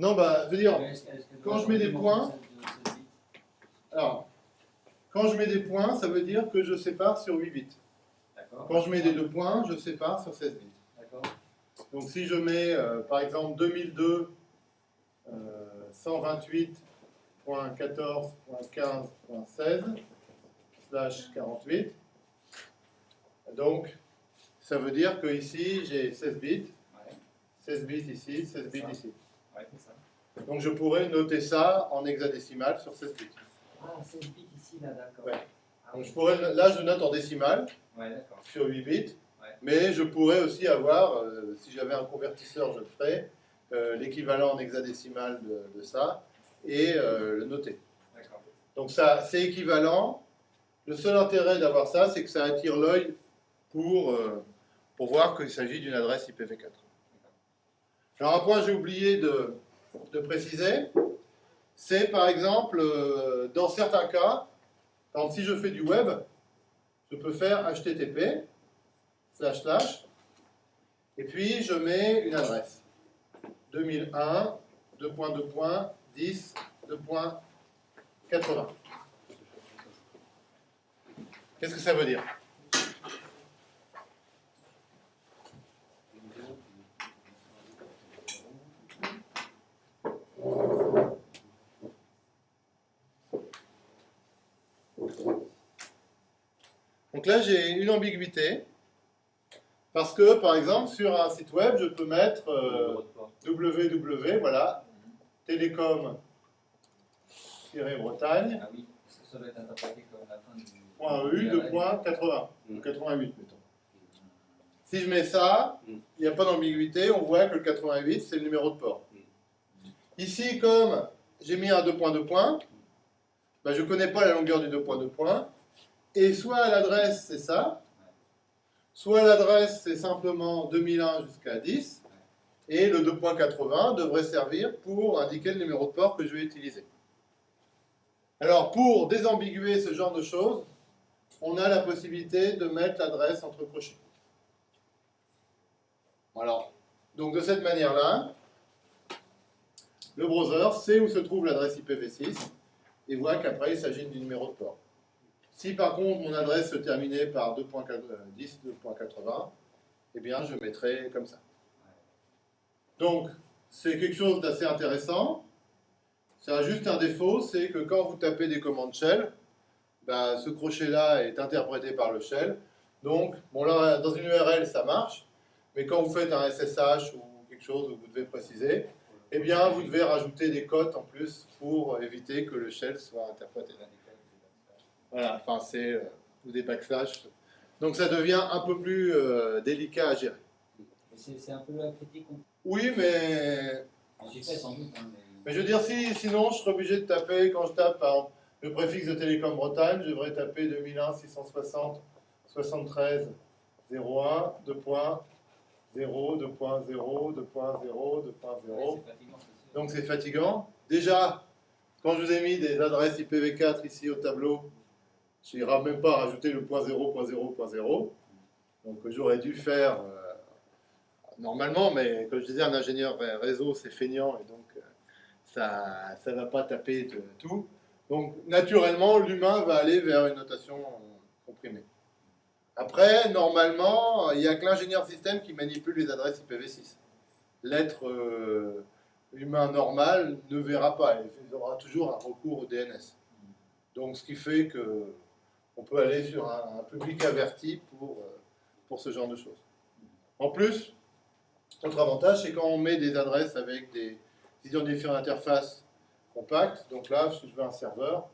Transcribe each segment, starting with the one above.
Non, bah, je veux dire, quand je mets des points- alors, quand je mets des points, ça veut dire que je sépare sur 8 bits. Quand je mets des deux points, je sépare sur 16 bits. Donc si je mets euh, par exemple 2002 euh, 128.14.15.16 slash 48, donc ça veut dire que ici j'ai 16 bits, Ouais. 16 bits ici, 16 bits ici. Ouais, c'est ça. Donc je pourrais noter ça en hexadécimal sur 16 bits. Ah, 16 bits ici, là, d'accord. Ouais. Ah, Donc oui. je pourrais, là je note en décimal Ouais, sur 8 bits, Ouais. mais je pourrais aussi avoir, euh, si j'avais un convertisseur, je le ferais, euh, l'équivalent en hexadécimal de, de ça, et euh, le noter. D'accord. Donc ça, c'est équivalent. Le seul intérêt d'avoir ça, c'est que ça attire l'œil pour, euh, pour voir qu'il s'agit d'une adresse IPv4. Alors un point j'ai oublié de, préciser, c'est par exemple, euh, dans certains cas, si je fais du web, je peux faire HTTP, slash slash, et puis je mets une adresse. 2001, 2.2. 10, 2.80. Qu'est-ce que ça veut dire? Donc là, j'ai une ambiguïté. Parce que, par exemple, sur un site web, je peux mettre euh, www, voilà, télécom-bretagne, Ah oui, ça doit être interprété comme la fin du. point du .eu de URL. point 80, Mm. ou 88, mettons. Si je mets ça, Mm. il n'y a pas d'ambiguïté, on voit que le 88, c'est le numéro de port. Mm. Ici, comme j'ai mis un 2 points 2 points, bah, je ne connais pas la longueur du 2 points 2 points, et soit l'adresse, c'est ça, soit l'adresse, c'est simplement 2001 jusqu'à 10, et le 2.80 devrait servir pour indiquer le numéro de port que je vais utiliser. Alors, pour désambiguer ce genre de choses, on a la possibilité de mettre l'adresse entre crochets. Alors, donc de cette manière-là, le browser sait où se trouve l'adresse IPv6 et voit qu'après il s'agit du numéro de port. Si par contre mon adresse se terminait par 2.10, 2.80, eh bien je mettrai comme ça. Donc, c'est quelque chose d'assez intéressant. Ça a juste un défaut, c'est que quand vous tapez des commandes shell, bah, ce crochet-là est interprété par le shell. Donc, bon là, dans une URL, ça marche, mais quand vous faites un SSH ou quelque chose où vous devez préciser, eh bien, vous devez rajouter des cotes en plus pour éviter que le shell soit interprété. Voilà, enfin, c'est euh, ou des backslash. Donc, ça devient un peu plus euh, délicat à gérer. C'est un peu la critique Oui, mais fait sans doute. hein, mais- Mais je veux dire, si, sinon, je serais obligé de taper, quand je tape par le préfixe de Télécom Bretagne, je devrais taper 2001 660 73 01 2.0 2.0 2.0 2.0. Ouais. Donc c'est fatigant. Déjà, quand je vous ai mis des adresses IPv4 ici au tableau, je n'irai même pas rajouter le point 0.0.0. Donc j'aurais dû faire euh, normalement, mais comme je disais, un ingénieur réseau, c'est feignant et donc euh, ça ne va pas taper de tout. Donc naturellement, l'humain va aller vers une notation comprimée. Après, normalement, il n'y a que l'ingénieur système qui manipule les adresses IPv6. L'être euh, humain normal ne verra pas, il aura toujours un recours au DNS. Donc ce qui fait que on peut aller sur un, public averti pour, euh, pour ce genre de choses. En plus, autre avantage, c'est quand on met des adresses avec des identifiants d'interface compacts, donc là, si je veux un serveur,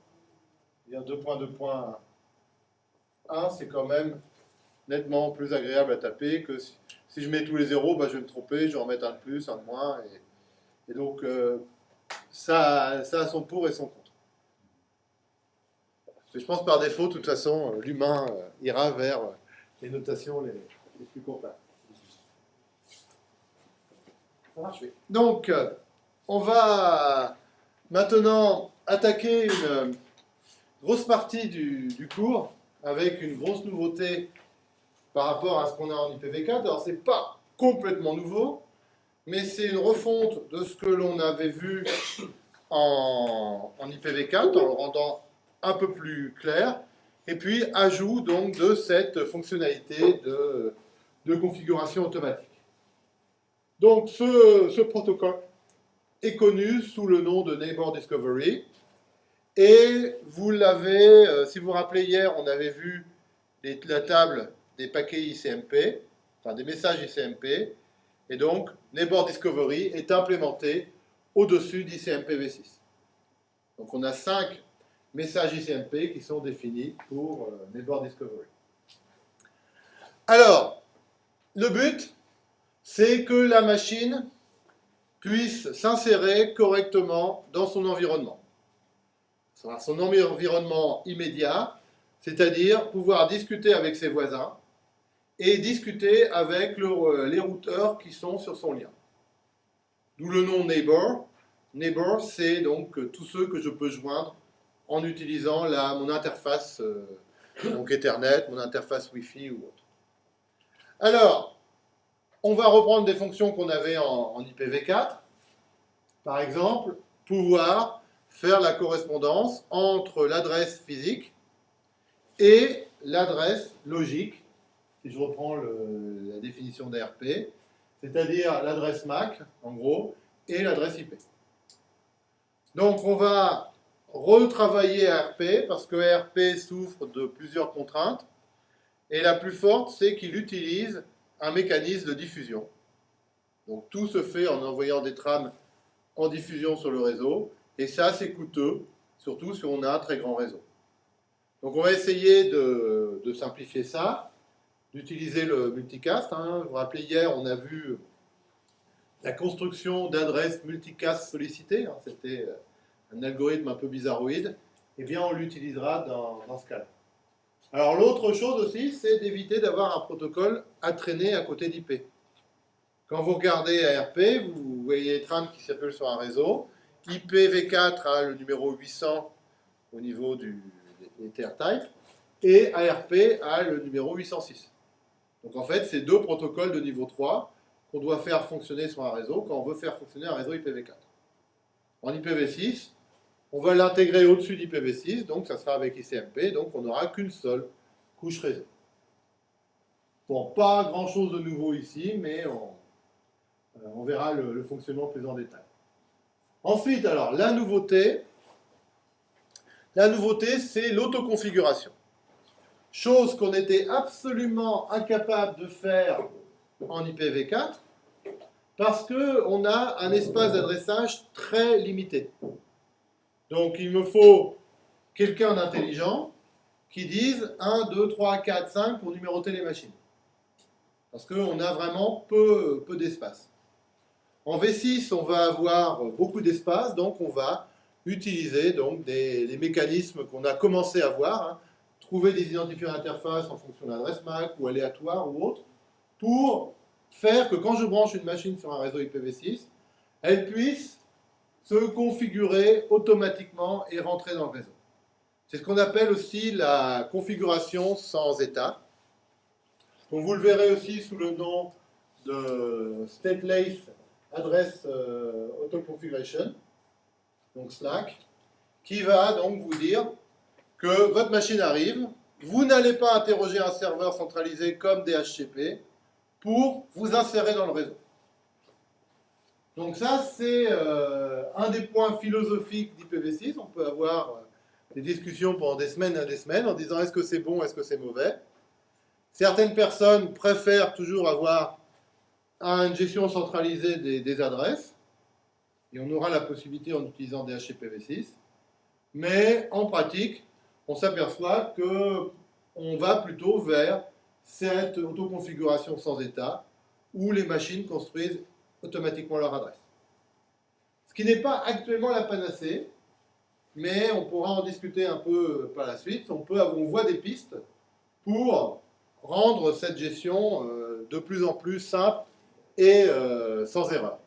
il y a 2.2.1, c'est quand même nettement plus agréable à taper que si, je mets tous les zéros, bah, je vais me tromper, je vais en mettre un de plus, un de moins, et, et donc euh, ça, ça a son pour et son contre. Mais je pense par défaut, de toute façon, euh, l'humain euh, ira vers euh, les notations les, plus oui. Donc, on va maintenant attaquer une grosse partie du, cours avec une grosse nouveauté par rapport à ce qu'on a en IPv4. Alors, c'est pas complètement nouveau, mais c'est une refonte de ce que l'on avait vu en, IPv4 en le rendant un peu plus clair, et puis ajout donc de cette fonctionnalité de, de configuration automatique. Donc ce, ce, protocole est connu sous le nom de Neighbor Discovery, et vous l'avez, euh, si vous vous rappelez hier, on avait vu la table des paquets ICMP, enfin des messages ICMP, et donc Neighbor Discovery est implémenté au-dessus d'ICMP v6. Donc on a cinq messages ICMP qui sont définis pour euh, Discovery. Alors, le but, c'est que la machine puisse s'insérer correctement dans son environnement. Son environnement immédiat, c'est-à-dire pouvoir discuter avec ses voisins et discuter avec les routeurs qui sont sur son lien. D'où le nom Neighbor. Neighbor, c'est donc tous ceux que je peux joindre en utilisant mon interface euh, Ethernet, mon interface Wi-Fi ou autre. Alors, on va reprendre des fonctions qu'on avait en IPv4. Par exemple, pouvoir faire la correspondance entre l'adresse physique et l'adresse logique, si je reprends la définition d'ARP, c'est-à-dire l'adresse MAC, en gros, et l'adresse IP. Donc on va retravailler ARP, parce que ARP souffre de plusieurs contraintes, et la plus forte, c'est qu'il utilise un mécanisme de diffusion. Donc tout se fait en envoyant des trames en diffusion sur le réseau, et ça, c'est coûteux, surtout si on a un très grand réseau. Donc on va essayer de, simplifier ça, d'utiliser le multicast. Hein. Vous vous rappelez, hier, on a vu la construction d'adresses multicast sollicitées. Hein. C'était un algorithme un peu bizarroïde. Eh bien, on l'utilisera dans, ce cas-là. Alors l'autre chose aussi, c'est d'éviter d'avoir un protocole à traîner à côté d'IP. Quand vous regardez ARP, vous voyez trames qui s'appellent sur un réseau. IPv4 a le numéro 800 au niveau du type et ARP a le numéro 806. Donc en fait, c'est deux protocoles de niveau 3 qu'on doit faire fonctionner sur un réseau quand on veut faire fonctionner un réseau IPv4. En IPv6, on va l'intégrer au-dessus d'IPv6, donc ça sera avec ICMP, donc on n'aura qu'une seule couche réseau. Bon, pas grand-chose de nouveau ici, mais on, euh, verra le fonctionnement plus en détail. Ensuite, alors, la nouveauté, la nouveauté, c'est l'autoconfiguration. Chose qu'on était absolument incapable de faire en IPv4, parce qu'on a un espace d'adressage très limité. Donc, il me faut quelqu'un d'intelligent qui dise 1, 2, 3, 4, 5 pour numéroter les machines. Parce qu'on a vraiment peu, d'espace. En V6, on va avoir beaucoup d'espace, donc on va utiliser des, les mécanismes qu'on a commencé à voir, hein. trouver des identifiants d'interface en fonction de l'adresse MAC ou aléatoire ou autre, pour faire que quand je branche une machine sur un réseau IPv6, elle puisse se configurer automatiquement et rentrer dans le réseau. C'est ce qu'on appelle aussi la configuration sans état. Donc vous le verrez aussi sous le nom de stateless adresse euh, auto-configuration, donc Slack, qui va donc vous dire que votre machine arrive, vous n'allez pas interroger un serveur centralisé comme DHCP pour vous insérer dans le réseau. Donc ça, c'est euh, un des points philosophiques d'IPv6. On peut avoir euh, des discussions pendant des semaines et des semaines en disant est-ce que c'est bon, est-ce que c'est mauvais? Certaines personnes préfèrent toujours avoir une gestion centralisée des, adresses, et on aura la possibilité en utilisant DHCPv6, mais en pratique, on s'aperçoit que on va plutôt vers cette autoconfiguration sans état, où les machines construisent automatiquement leur adresse. Ce qui n'est pas actuellement la panacée, mais on pourra en discuter un peu par la suite. On, peut, voit des pistes pour rendre cette gestion euh, de plus en plus simple et euh, sans erreur.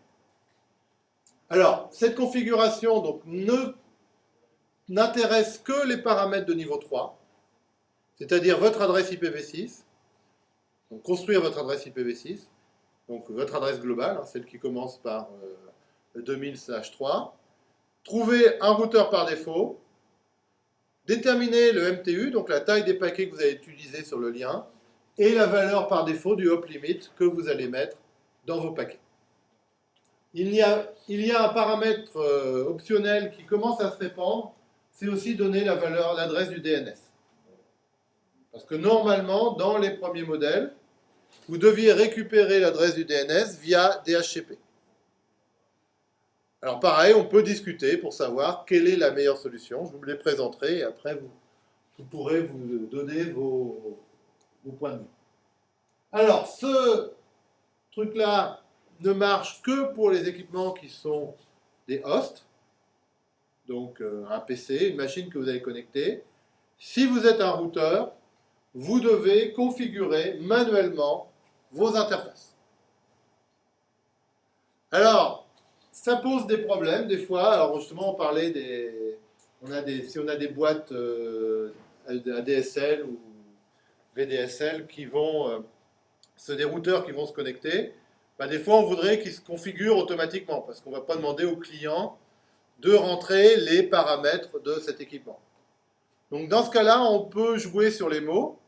Alors, cette configuration donc, ne n'intéresse que les paramètres de niveau 3, c'est-à-dire votre adresse IPv6, donc construire votre adresse IPv6, donc votre adresse globale, hein, celle qui commence par 2000/3. Trouvez un routeur par défaut, déterminez le MTU, donc la taille des paquets que vous allez utiliser sur le lien, et la valeur par défaut du hop limit que vous allez mettre dans vos paquets. Il y a, il y a un paramètre euh, optionnel qui commence à se répandre, c'est aussi donner la valeur, l'adresse du DNS. Parce que normalement, dans les premiers modèles, vous deviez récupérer l'adresse du DNS via DHCP. Alors pareil, on peut discuter pour savoir quelle est la meilleure solution. Je vous les présenterai et après vous, pourrez vous donner vos, points de vue. Alors, ce truc-là ne marche que pour les équipements qui sont des hosts, donc euh, un PC, une machine que vous avez connectée. Si vous êtes un routeur, vous devez configurer manuellement vos interfaces. Alors, ça pose des problèmes des fois. Alors justement, on parlait des... On a des si on a des boîtes euh, ADSL ou VDSL qui vont... Euh, c'est des routeurs qui vont se connecter. Bah, des fois, on voudrait qu'ils se configurent automatiquement parce qu'on ne va pas demander au client de rentrer les paramètres de cet équipement. Donc dans ce cas-là, on peut jouer sur les mots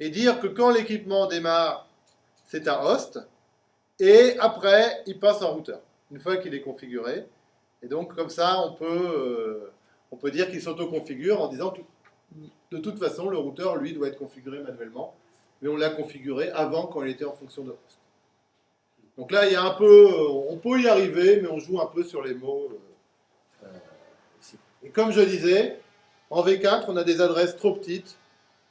et dire que quand l'équipement démarre, c'est un host, et après, il passe en routeur, une fois qu'il est configuré. Et donc comme ça, on peut, euh, on peut dire qu'il s'auto-configure en disant que de toute façon, le routeur, lui, doit être configuré manuellement, mais on l'a configuré avant quand il était en fonction de host. Donc là, il y a un peu, on peut y arriver, mais on joue un peu sur les mots. Euh, ici. Et comme je disais, en V4, on a des adresses trop petites,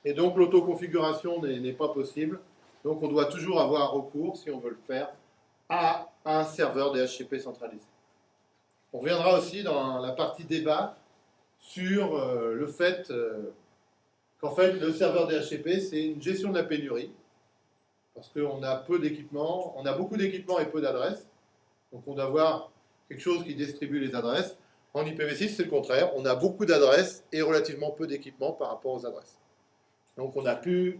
et donc l'autoconfiguration n'est pas possible. Donc on doit toujours avoir recours, si on veut le faire, à un serveur DHCP centralisé. On reviendra aussi dans la partie débat sur euh, le fait euh, qu'en fait le serveur DHCP c'est une gestion de la pénurie parce qu'on a peu d'équipements, on a beaucoup d'équipements et peu d'adresses. Donc on doit avoir quelque chose qui distribue les adresses. En IPv6, c'est le contraire. On a beaucoup d'adresses et relativement peu d'équipements par rapport aux adresses. Donc on a pu...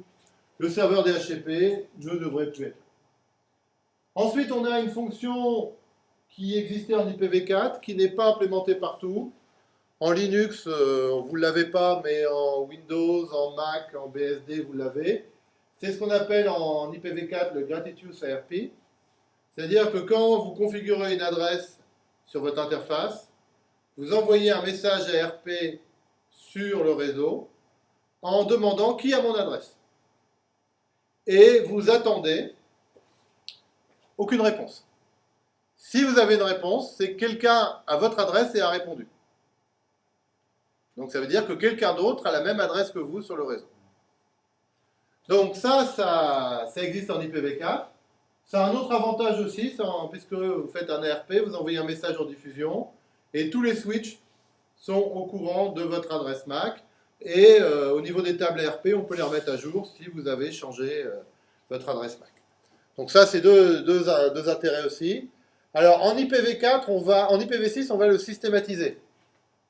Le serveur DHCP ne devrait plus être. Ensuite, on a une fonction qui existait en IPv4, qui n'est pas implémentée partout. En Linux, euh, vous ne l'avez pas, mais en Windows, en Mac, en BSD, vous l'avez. C'est ce qu'on appelle en IPv4 le Gratitude ARP. C'est-à-dire que quand vous configurez une adresse sur votre interface, vous envoyez un message ARP sur le réseau en demandant qui a mon adresse. Et vous attendez aucune réponse. Si vous avez une réponse, c'est que quelqu'un a votre adresse et a répondu. Donc ça veut dire que quelqu'un d'autre a la même adresse que vous sur le réseau. Donc ça, ça, existe en IPv4. Ça a un autre avantage aussi, puisque vous faites un ARP, vous envoyez un message en diffusion, et tous les switches sont au courant de votre adresse MAC. Et euh, au niveau des tables ARP, on peut les remettre à jour si vous avez changé euh, votre adresse MAC. Donc ça, c'est deux, deux, intérêts aussi. Alors en IPv4, on va, en IPv6, on va le systématiser.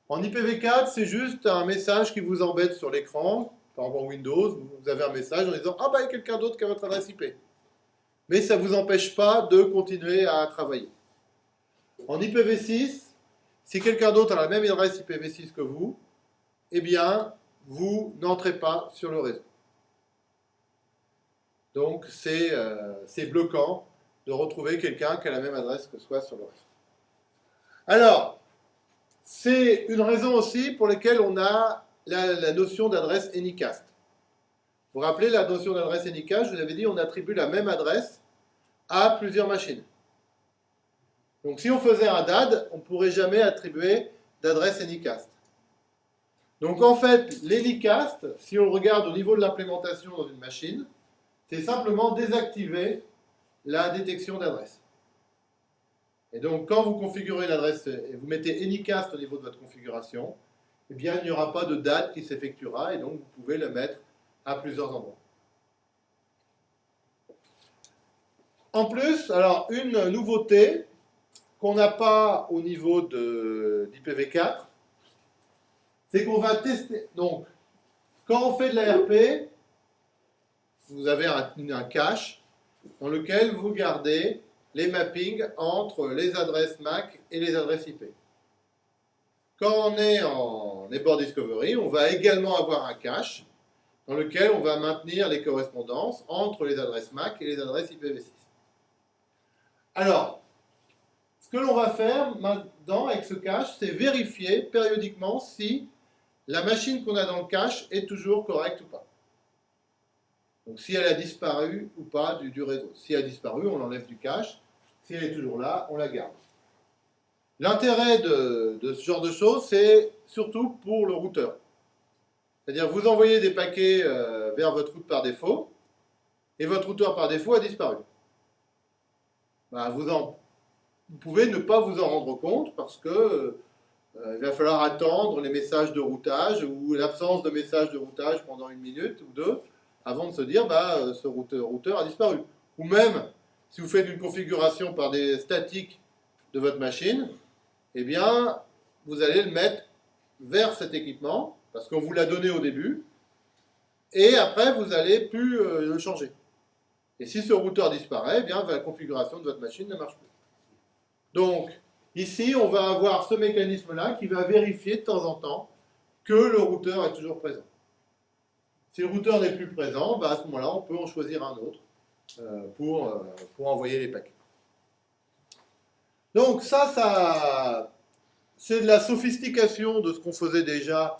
En IPv4, c'est juste un message qui vous embête sur l'écran, par exemple Windows, vous avez un message en disant « Ah bah il y a quelqu'un d'autre qui a votre adresse IP ». Mais ça ne vous empêche pas de continuer à travailler. En IPv6, si quelqu'un d'autre a la même adresse IPv6 que vous, eh bien, vous n'entrez pas sur le réseau. Donc, c'est euh, bloquant de retrouver quelqu'un qui a la même adresse que soi sur le réseau. Alors, c'est une raison aussi pour laquelle on a la, notion d'adresse Anycast. Vous vous rappelez la notion d'adresse Anycast Je vous avais dit on attribue la même adresse à plusieurs machines. Donc si on faisait un DAD, on ne pourrait jamais attribuer d'adresse Anycast. Donc en fait, l'Anycast, si on regarde au niveau de l'implémentation dans une machine, c'est simplement désactiver la détection d'adresse. Et donc quand vous configurez l'adresse et vous mettez Anycast au niveau de votre configuration, eh bien, il n'y aura pas de date qui s'effectuera et donc vous pouvez le mettre à plusieurs endroits. En plus, alors une nouveauté qu'on n'a pas au niveau d'IPv4, c'est qu'on va tester. Donc, quand on fait de l'ARP, vous avez un, cache, dans lequel vous gardez les mappings entre les adresses MAC et les adresses IP. Quand on est en Neighbor Discovery, on va également avoir un cache dans lequel on va maintenir les correspondances entre les adresses MAC et les adresses IPv6. Alors, ce que l'on va faire maintenant avec ce cache, c'est vérifier périodiquement si la machine qu'on a dans le cache est toujours correcte ou pas. Donc si elle a disparu ou pas du, réseau. Si elle a disparu, on l'enlève du cache. Si elle est toujours là, on la garde. L'intérêt de, ce genre de choses, c'est surtout pour le routeur. C'est-à-dire vous envoyez des paquets euh, vers votre route par défaut, et votre routeur par défaut a disparu. Vous, vous, pouvez ne pas vous en rendre compte parce que euh, il va falloir attendre les messages de routage ou l'absence de messages de routage pendant une minute ou deux avant de se dire bah, euh, ce routeur, a disparu. Ou même, si vous faites une configuration par des statiques de votre machine, eh bien, vous allez le mettre vers cet équipement, parce qu'on vous l'a donné au début, et après, vous n'allez plus euh, le changer. Et si ce routeur disparaît, eh bien, la configuration de votre machine ne marche plus. Donc, Ici, on va avoir ce mécanisme-là qui va vérifier de temps en temps que le routeur est toujours présent. Si le routeur n'est plus présent, bah, à ce moment-là, on peut en choisir un autre euh, pour, euh, pour envoyer les paquets. Donc ça, ça c'est de la sophistication de ce qu'on faisait déjà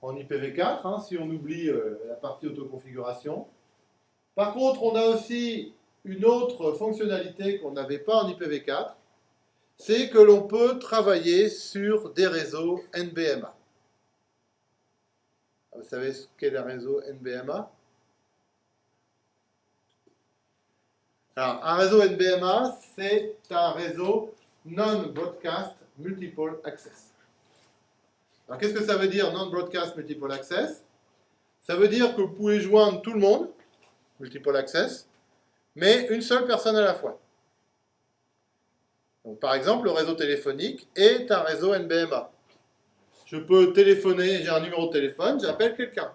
en IPv4, hein, si on oublie euh, la partie autoconfiguration. Par contre, on a aussi une autre fonctionnalité qu'on n'avait pas en IPv4, c'est que l'on peut travailler sur des réseaux NBMA. Vous savez ce qu'est le réseau NBMA Alors, un réseau NBMA, c'est un réseau Non-Broadcast Multiple Access. Alors, qu'est-ce que ça veut dire Non-Broadcast Multiple Access? Ça veut dire que vous pouvez joindre tout le monde, Multiple Access, mais une seule personne à la fois par exemple, le réseau téléphonique est un réseau NBMA. Je peux téléphoner, j'ai un numéro de téléphone, j'appelle quelqu'un.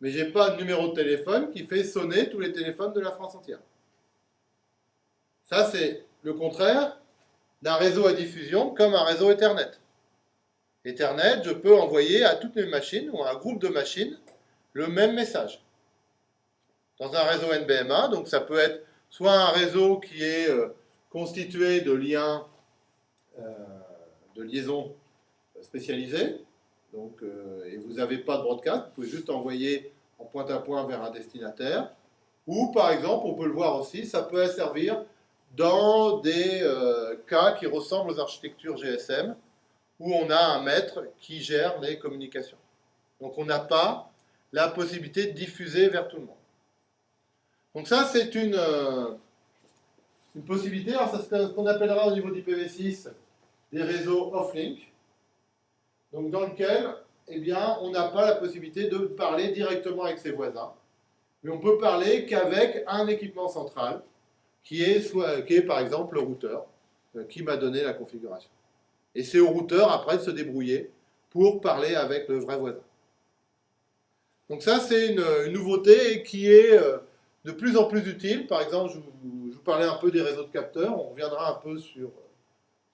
Mais je n'ai pas de numéro de téléphone qui fait sonner tous les téléphones de la France entière. Ça, c'est le contraire d'un réseau à diffusion comme un réseau Ethernet. Ethernet, je peux envoyer à toutes mes machines ou à un groupe de machines le même message. Dans un réseau NBMA, donc ça peut être soit un réseau qui est euh, constitué de liens euh, de liaisons spécialisées. Donc, euh, et vous n'avez pas de broadcast, vous pouvez juste envoyer en point à point vers un destinataire. Ou par exemple, on peut le voir aussi, ça peut servir dans des euh, cas qui ressemblent aux architectures GSM, où on a un maître qui gère les communications. Donc on n'a pas la possibilité de diffuser vers tout le monde. Donc ça, c'est une, une possibilité. Alors, c'est ce qu'on appellera au niveau d'IPv6 des réseaux off-link, donc dans lequel eh bien, on n'a pas la possibilité de parler directement avec ses voisins, mais on peut parler qu'avec un équipement central, qui est, qui est par exemple le routeur, euh, qui m'a donné la configuration. Et c'est au routeur après de se débrouiller pour parler avec le vrai voisin. Donc ça, c'est une, nouveauté qui est euh, de plus en plus utile. Par exemple, je vous, parlais un peu des réseaux de capteurs, on reviendra un peu sur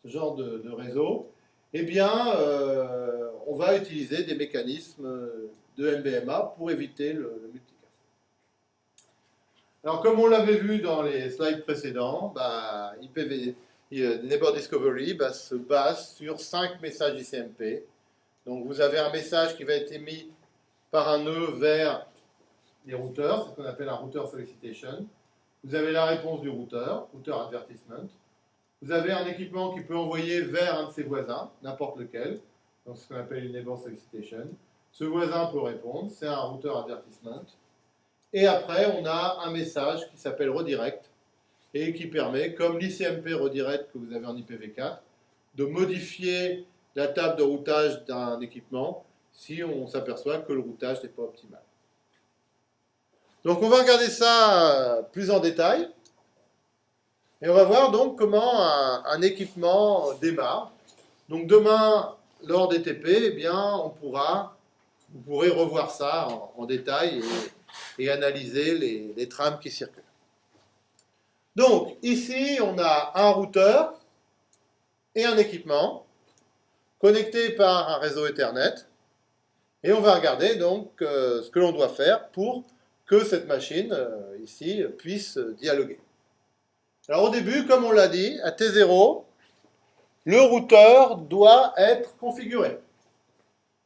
ce genre de, réseau. Eh bien, euh, on va utiliser des mécanismes de MBMA pour éviter le, multicast. Alors, comme on l'avait vu dans les slides précédents, bah, IPv, euh, Neighbor Discovery bah, se base sur cinq messages ICMP. Donc, vous avez un message qui va être émis par un nœud vers les routeurs, ce qu'on appelle un router solicitation. Vous avez la réponse du routeur, router advertisement. Vous avez un équipement qui peut envoyer vers un de ses voisins, n'importe lequel, donc ce qu'on appelle une neighbor solicitation. Ce voisin peut répondre, c'est un router advertisement. Et après, on a un message qui s'appelle redirect et qui permet, comme l'ICMP redirect que vous avez en IPv4, de modifier la table de routage d'un équipement si on s'aperçoit que le routage n'est pas optimal. Donc on va regarder ça euh, plus en détail. Et on va voir donc comment un, équipement démarre. Donc demain, lors des TP, eh bien, on pourra, vous pourrez revoir ça en, détail et, analyser les trames qui circulent. Donc, ici, on a un routeur et un équipement connectés par un réseau Ethernet. Et on va regarder donc euh, ce que l'on doit faire pour que cette machine, euh, ici, puisse dialoguer. Alors au début, comme on l'a dit, à T0, le routeur doit être configuré.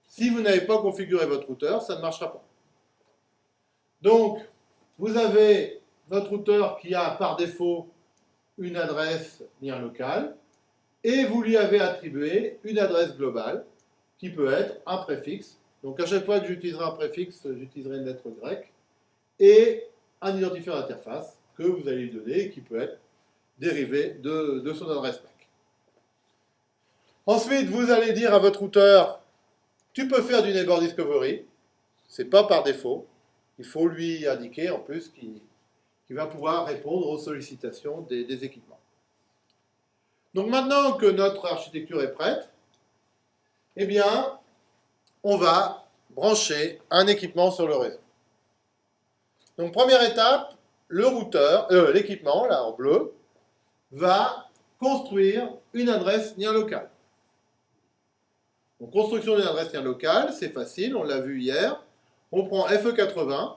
Si vous n'avez pas configuré votre routeur, ça ne marchera pas. Donc, vous avez votre routeur qui a par défaut une adresse lien local et vous lui avez attribué une adresse globale qui peut être un préfixe. Donc à chaque fois que j'utiliserai un préfixe, j'utiliserai une lettre grecque et un identifiant d'interface que vous allez lui donner et qui peut être dérivé de, son adresse MAC. Ensuite, vous allez dire à votre routeur, tu peux faire du neighbor discovery, c'est pas par défaut, il faut lui indiquer en plus qu'il va pouvoir répondre aux sollicitations des, équipements. Donc maintenant que notre architecture est prête, eh bien, on va brancher un équipement sur le réseau. Donc première étape, le routeur, euh, l'équipement, là en bleu, va construire une adresse lien locale. Donc construction d'une adresse lien locale, c'est facile, on l'a vu hier. On prend FE80,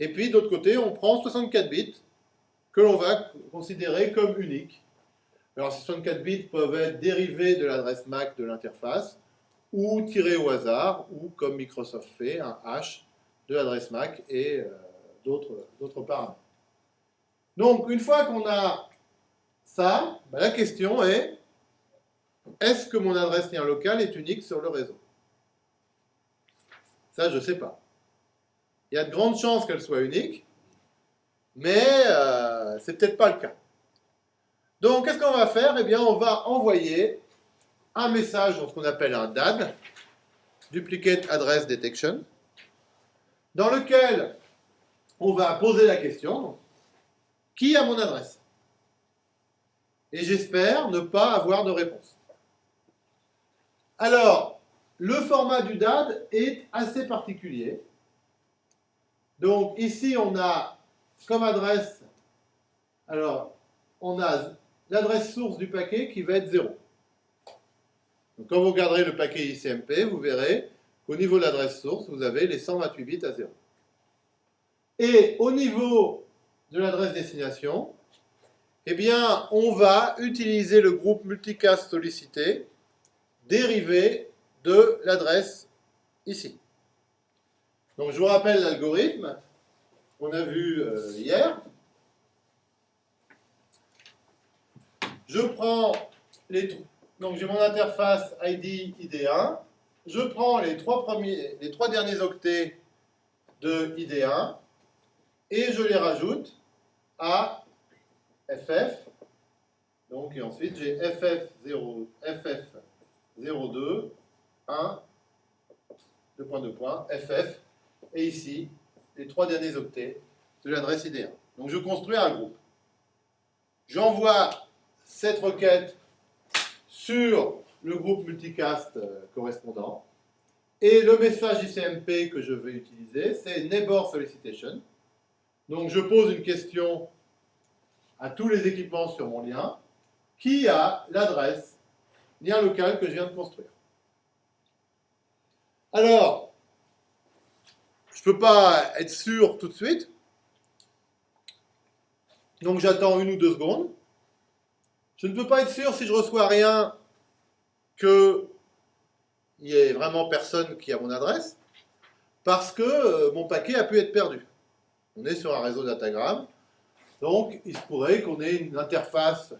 et puis d'autre côté, on prend 64 bits que l'on va considérer comme uniques. Alors ces 64 bits peuvent être dérivés de l'adresse MAC de l'interface, ou tirés au hasard, ou comme Microsoft fait, un hash de l'adresse MAC et euh, d'autres paramètres. Donc une fois qu'on a ça, ben, la question est, est-ce que mon adresse lien locale est unique sur le réseau? Ça, je ne sais pas. Il y a de grandes chances qu'elle soit unique, mais euh, c'est peut-être pas le cas. Donc, qu'est-ce qu'on va faire? Eh bien, on va envoyer un message dans ce qu'on appelle un DAD, Duplicate Address Detection, dans lequel on va poser la question, qui a mon adresse? Et j'espère ne pas avoir de réponse. Alors, le format du DAD est assez particulier. Donc ici, on a comme adresse, alors, on a l'adresse source du paquet qui va être 0. Donc quand vous regarderez le paquet ICMP, vous verrez qu'au niveau de l'adresse source, vous avez les 128 bits à 0. Et au niveau de l'adresse destination, eh bien, on va utiliser le groupe multicast sollicité dérivé de l'adresse ici. Donc je vous rappelle l'algorithme qu'on a vu euh, hier. Je prends les donc j'ai mon interface ID ID1. Je prends les trois, premiers, les trois derniers octets de ID1 et je les rajoute à FF. Donc, et ensuite, j'ai FF0, FF02, 1, 2 points, 2 points, FF, et ici, les trois derniers octets de l'adresse ID1. Donc, je construis un groupe. J'envoie cette requête sur le groupe multicast euh, correspondant. Et le message ICMP que je vais utiliser, c'est Neighbor Solicitation. Donc je pose une question à tous les équipements sur mon lien. Qui a l'adresse lien local que je viens de construire? Alors, je ne peux pas être sûr tout de suite. Donc j'attends une ou deux secondes. Je ne peux pas être sûr si je reçois rien qu'il n'y ait vraiment personne qui a mon adresse, parce que euh, mon paquet a pu être perdu. On est sur un réseau datagramme, donc il se pourrait qu'on ait une interface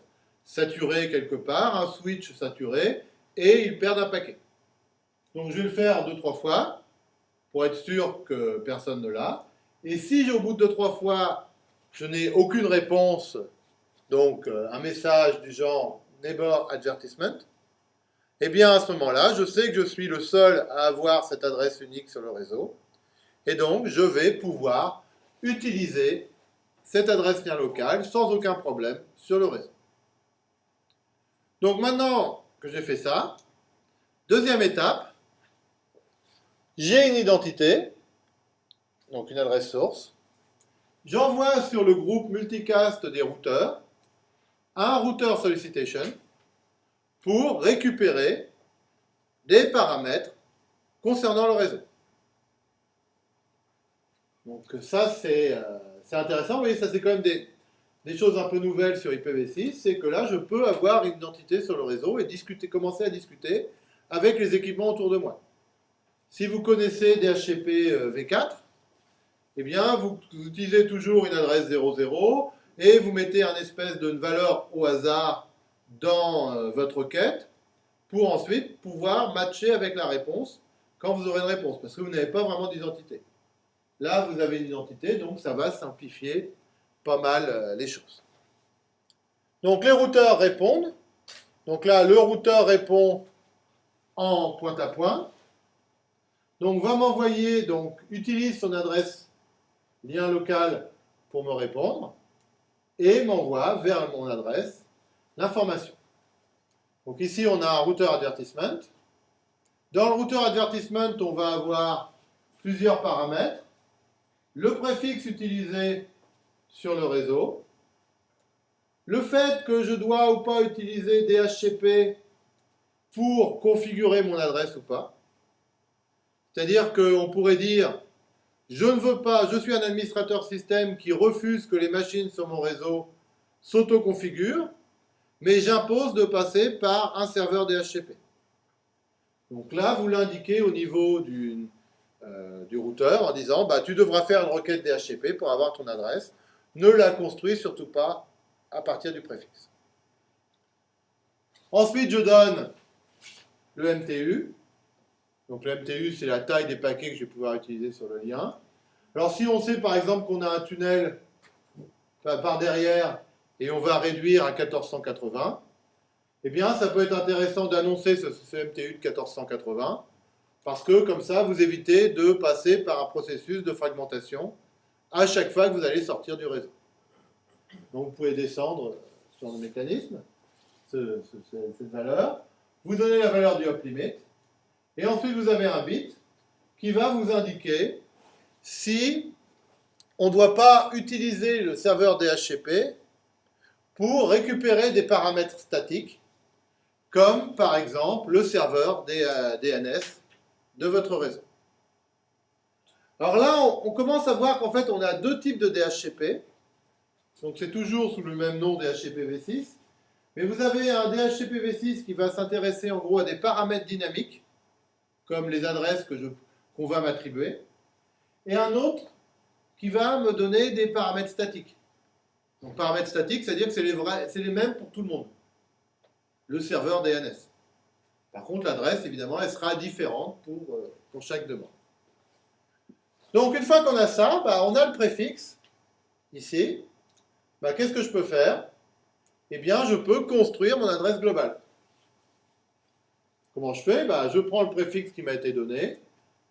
saturée quelque part, un switch saturé, et il perd un paquet. Donc je vais le faire deux, trois fois, pour être sûr que personne ne l'a. Et si au bout de deux, trois fois, je n'ai aucune réponse, donc euh, un message du genre Neighbor Advertisement, eh bien à ce moment-là, je sais que je suis le seul à avoir cette adresse unique sur le réseau, et donc je vais pouvoir utiliser cette adresse lien locale sans aucun problème sur le réseau. Donc maintenant que j'ai fait ça, deuxième étape, j'ai une identité, donc une adresse source, j'envoie sur le groupe multicast des routeurs un routeur solicitation pour récupérer des paramètres concernant le réseau. Donc ça, c'est euh, intéressant. Vous voyez, ça, c'est quand même des, choses un peu nouvelles sur IPv6. C'est que là, je peux avoir une identité sur le réseau et commencer à discuter avec les équipements autour de moi. Si vous connaissez DHCP euh, V4, eh bien, vous, utilisez toujours une adresse 00 et vous mettez un espèce de valeur au hasard dans euh, votre requête pour ensuite pouvoir matcher avec la réponse quand vous aurez une réponse, parce que vous n'avez pas vraiment d'identité. Là, vous avez une identité, donc ça va simplifier pas mal euh, les choses. Donc les routeurs répondent. Donc là, le routeur répond en point à point. Donc va m'envoyer, donc utilise son adresse lien local pour me répondre et m'envoie vers mon adresse l'information. Donc ici, on a un routeur advertisement. Dans le routeur advertisement, on va avoir plusieurs paramètres. Le préfixe utilisé sur le réseau. Le fait que je dois ou pas utiliser DHCP pour configurer mon adresse ou pas. C'est-à-dire qu'on pourrait dire, je ne veux pas, je suis un administrateur système qui refuse que les machines sur mon réseau s'auto-configurent, mais j'impose de passer par un serveur DHCP. Donc là, vous l'indiquez au niveau du, euh, du, routeur en disant, bah, tu devras faire une requête DHCP pour avoir ton adresse. Ne la construis surtout pas à partir du préfixe. Ensuite, je donne le MTU. Donc le MTU, c'est la taille des paquets que je vais pouvoir utiliser sur le lien. Alors si on sait par exemple qu'on a un tunnel par derrière et on va réduire à 1480, eh bien ça peut être intéressant d'annoncer ce, MTU de 1480 parce que comme ça vous évitez de passer par un processus de fragmentation à chaque fois que vous allez sortir du réseau. Donc vous pouvez descendre sur le mécanisme, cette valeur, vous donnez la valeur du hop limit, et ensuite vous avez un bit qui va vous indiquer si on ne doit pas utiliser le serveur DHCP pour récupérer des paramètres statiques, comme par exemple le serveur DNS de votre réseau. Alors là, on, commence à voir qu'en fait, on a deux types de DHCP. Donc c'est toujours sous le même nom DHCP v6. Mais vous avez un DHCP v6 qui va s'intéresser en gros à des paramètres dynamiques, comme les adresses qu'on va m'attribuer, et un autre qui va me donner des paramètres statiques. Donc paramètres statiques, c'est-à-dire que c'est les mêmes pour tout le monde. Le serveur DNS. Par contre, l'adresse, évidemment, elle sera différente pour, euh, pour chaque demande. Donc, une fois qu'on a ça, bah, on a le préfixe, ici. Bah, Qu'est-ce que je peux faire? Eh bien, je peux construire mon adresse globale. Comment je fais? Bah, Je prends le préfixe qui m'a été donné,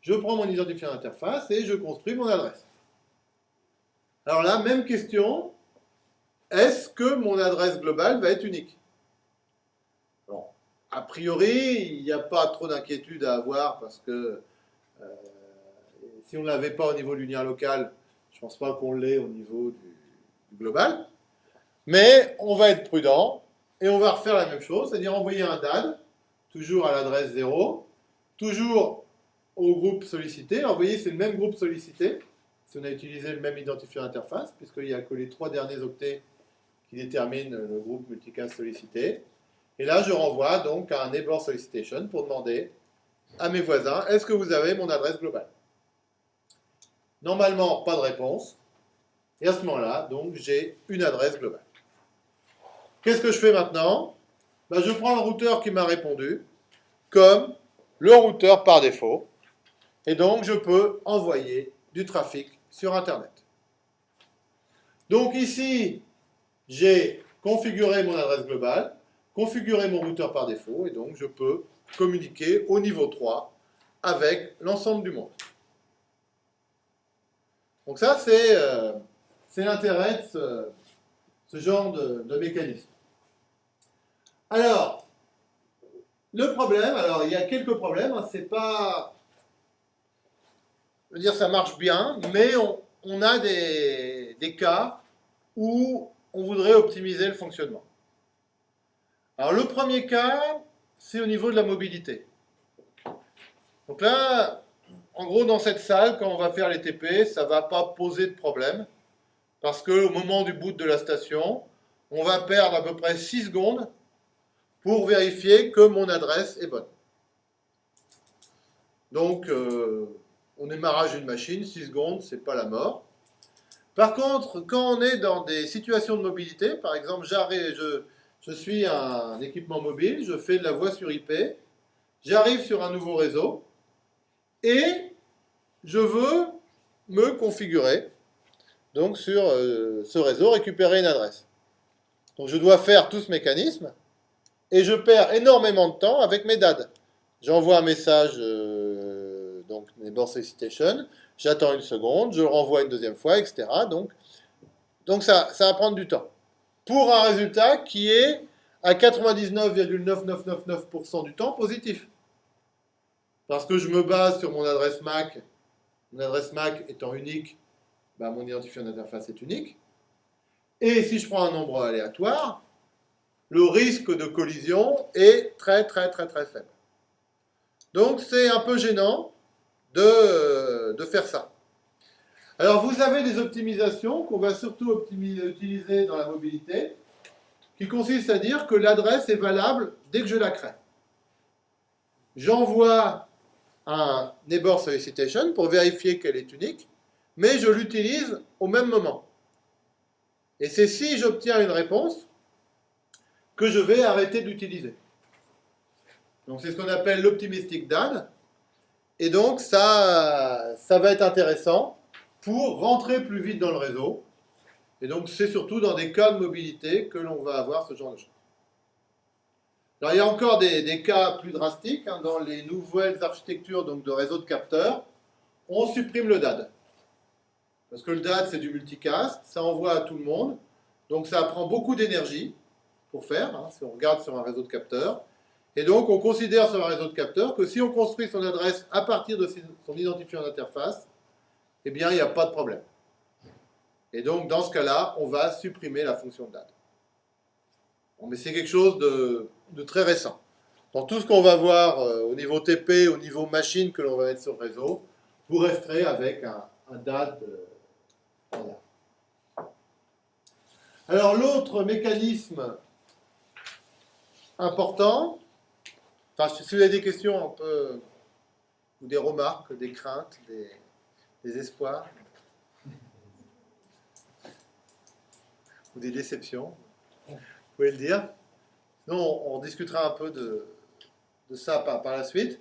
je prends mon identifiant d'interface et je construis mon adresse. Alors là, même question, est-ce que mon adresse globale va être unique? A priori, il n'y a pas trop d'inquiétude à avoir parce que euh, si on ne l'avait pas au niveau du lien local, je ne pense pas qu'on l'ait au niveau du, global. Mais on va être prudent et on va refaire la même chose, c'est-à-dire envoyer un DAD, toujours à l'adresse 0, toujours au groupe sollicité. Voyez, c'est le même groupe sollicité, si on a utilisé le même identifiant interface, puisqu'il n'y a que les trois derniers octets qui déterminent le groupe multicast sollicité. Et là, je renvoie donc à un neighbor solicitation pour demander à mes voisins, est-ce que vous avez mon adresse globale? Normalement, pas de réponse. Et à ce moment-là, donc, j'ai une adresse globale. Qu'est-ce que je fais maintenant? Ben, Je prends le routeur qui m'a répondu comme le routeur par défaut. Et donc, je peux envoyer du trafic sur Internet. Donc ici, j'ai configuré mon adresse globale, configuré mon routeur par défaut, et donc je peux communiquer au niveau 3 avec l'ensemble du monde. Donc ça, c'est euh, l'intérêt de ce, genre de, mécanisme. Alors, le problème, alors il y a quelques problèmes, hein, c'est pas je veux dire, ça marche bien, mais on, a des cas où on voudrait optimiser le fonctionnement. Alors le premier cas, c'est au niveau de la mobilité. Donc là, en gros, dans cette salle, quand on va faire les TP, ça ne va pas poser de problème, parce qu'au moment du boot de la station, on va perdre à peu près 6 secondes pour vérifier que mon adresse est bonne. Donc, euh, on démarrage une machine, 6 secondes, c'est pas la mort. Par contre, quand on est dans des situations de mobilité, par exemple, je, je suis un équipement mobile, je fais de la voix sur IP, j'arrive sur un nouveau réseau, et je veux me configurer donc sur euh, ce réseau, récupérer une adresse. Donc je dois faire tout ce mécanisme, et je perds énormément de temps avec mes DAD. J'envoie un message, euh, donc neighbor solicitation, j'attends une seconde, je le renvoie une deuxième fois, etc. Donc, ça, ça va prendre du temps. Pour un résultat qui est à 99,9999% du temps positif. Parce que je me base sur mon adresse MAC, mon adresse MAC étant unique, bah, mon identifiant d'interface est unique. Et si je prends un nombre aléatoire, le risque de collision est très très très très faible. Donc c'est un peu gênant de, de, faire ça. Alors vous avez des optimisations qu'on va surtout utiliser dans la mobilité, qui consistent à dire que l'adresse est valable dès que je la crée. J'envoie un neighbor solicitation pour vérifier qu'elle est unique, mais je l'utilise au même moment. Et c'est si j'obtiens une réponse que je vais arrêter d'utiliser. Donc c'est ce qu'on appelle l'optimistic DAD. Et donc ça, ça va être intéressant pour rentrer plus vite dans le réseau. Et donc c'est surtout dans des cas de mobilité que l'on va avoir ce genre de choses. Alors il y a encore des, cas plus drastiques. Hein. dans les nouvelles architectures donc, de réseaux de capteurs, on supprime le DAD. Parce que le DAD c'est du multicast, ça envoie à tout le monde. Donc ça prend beaucoup d'énergie pour faire, hein, si on regarde sur un réseau de capteurs. Et donc, on considère sur un réseau de capteurs que si on construit son adresse à partir de son identifiant d'interface, eh bien, il n'y a pas de problème. Et donc, dans ce cas-là, on va supprimer la fonction de date. Mais c'est quelque chose de, très récent. Dans tout ce qu'on va voir euh, au niveau TP, au niveau machine que l'on va mettre sur le réseau, vous resterez avec un, date euh, Alors, l'autre mécanisme important. Enfin, si vous avez des questions un peu, ou des remarques, des craintes, des, espoirs, ou des déceptions, vous pouvez le dire. Sinon, on, discutera un peu de, ça par, la suite.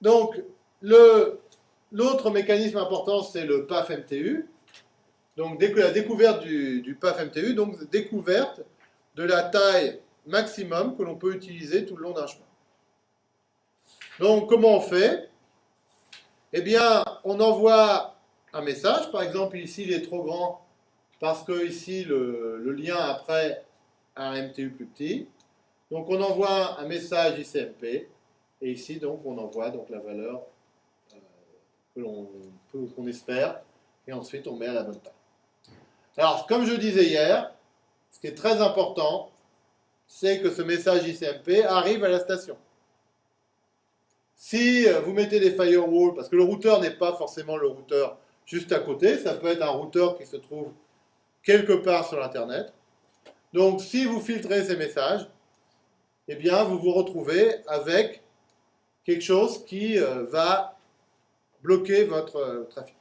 Donc, l'autre mécanisme important, c'est le PAF MTU. Donc, la découverte du, du PAF MTU, donc découverte de la taille maximum que l'on peut utiliser tout le long d'un chemin. Donc, comment on fait? Eh bien, on envoie un message. Par exemple, ici, il est trop grand parce que ici, le, lien après a un MTU plus petit. Donc, on envoie un message ICMP. Et ici, donc, on envoie donc, la valeur euh, que l'on qu'on espère. Et ensuite, on met à la bonne taille. Alors, comme je disais hier, ce qui est très important, c'est que ce message ICMP arrive à la station. Si euh, vous mettez des firewalls, parce que le routeur n'est pas forcément le routeur juste à côté, ça peut être un routeur qui se trouve quelque part sur l'Internet. Donc si vous filtrez ces messages, eh bien vous vous retrouvez avec quelque chose qui euh, va bloquer votre euh, trafic.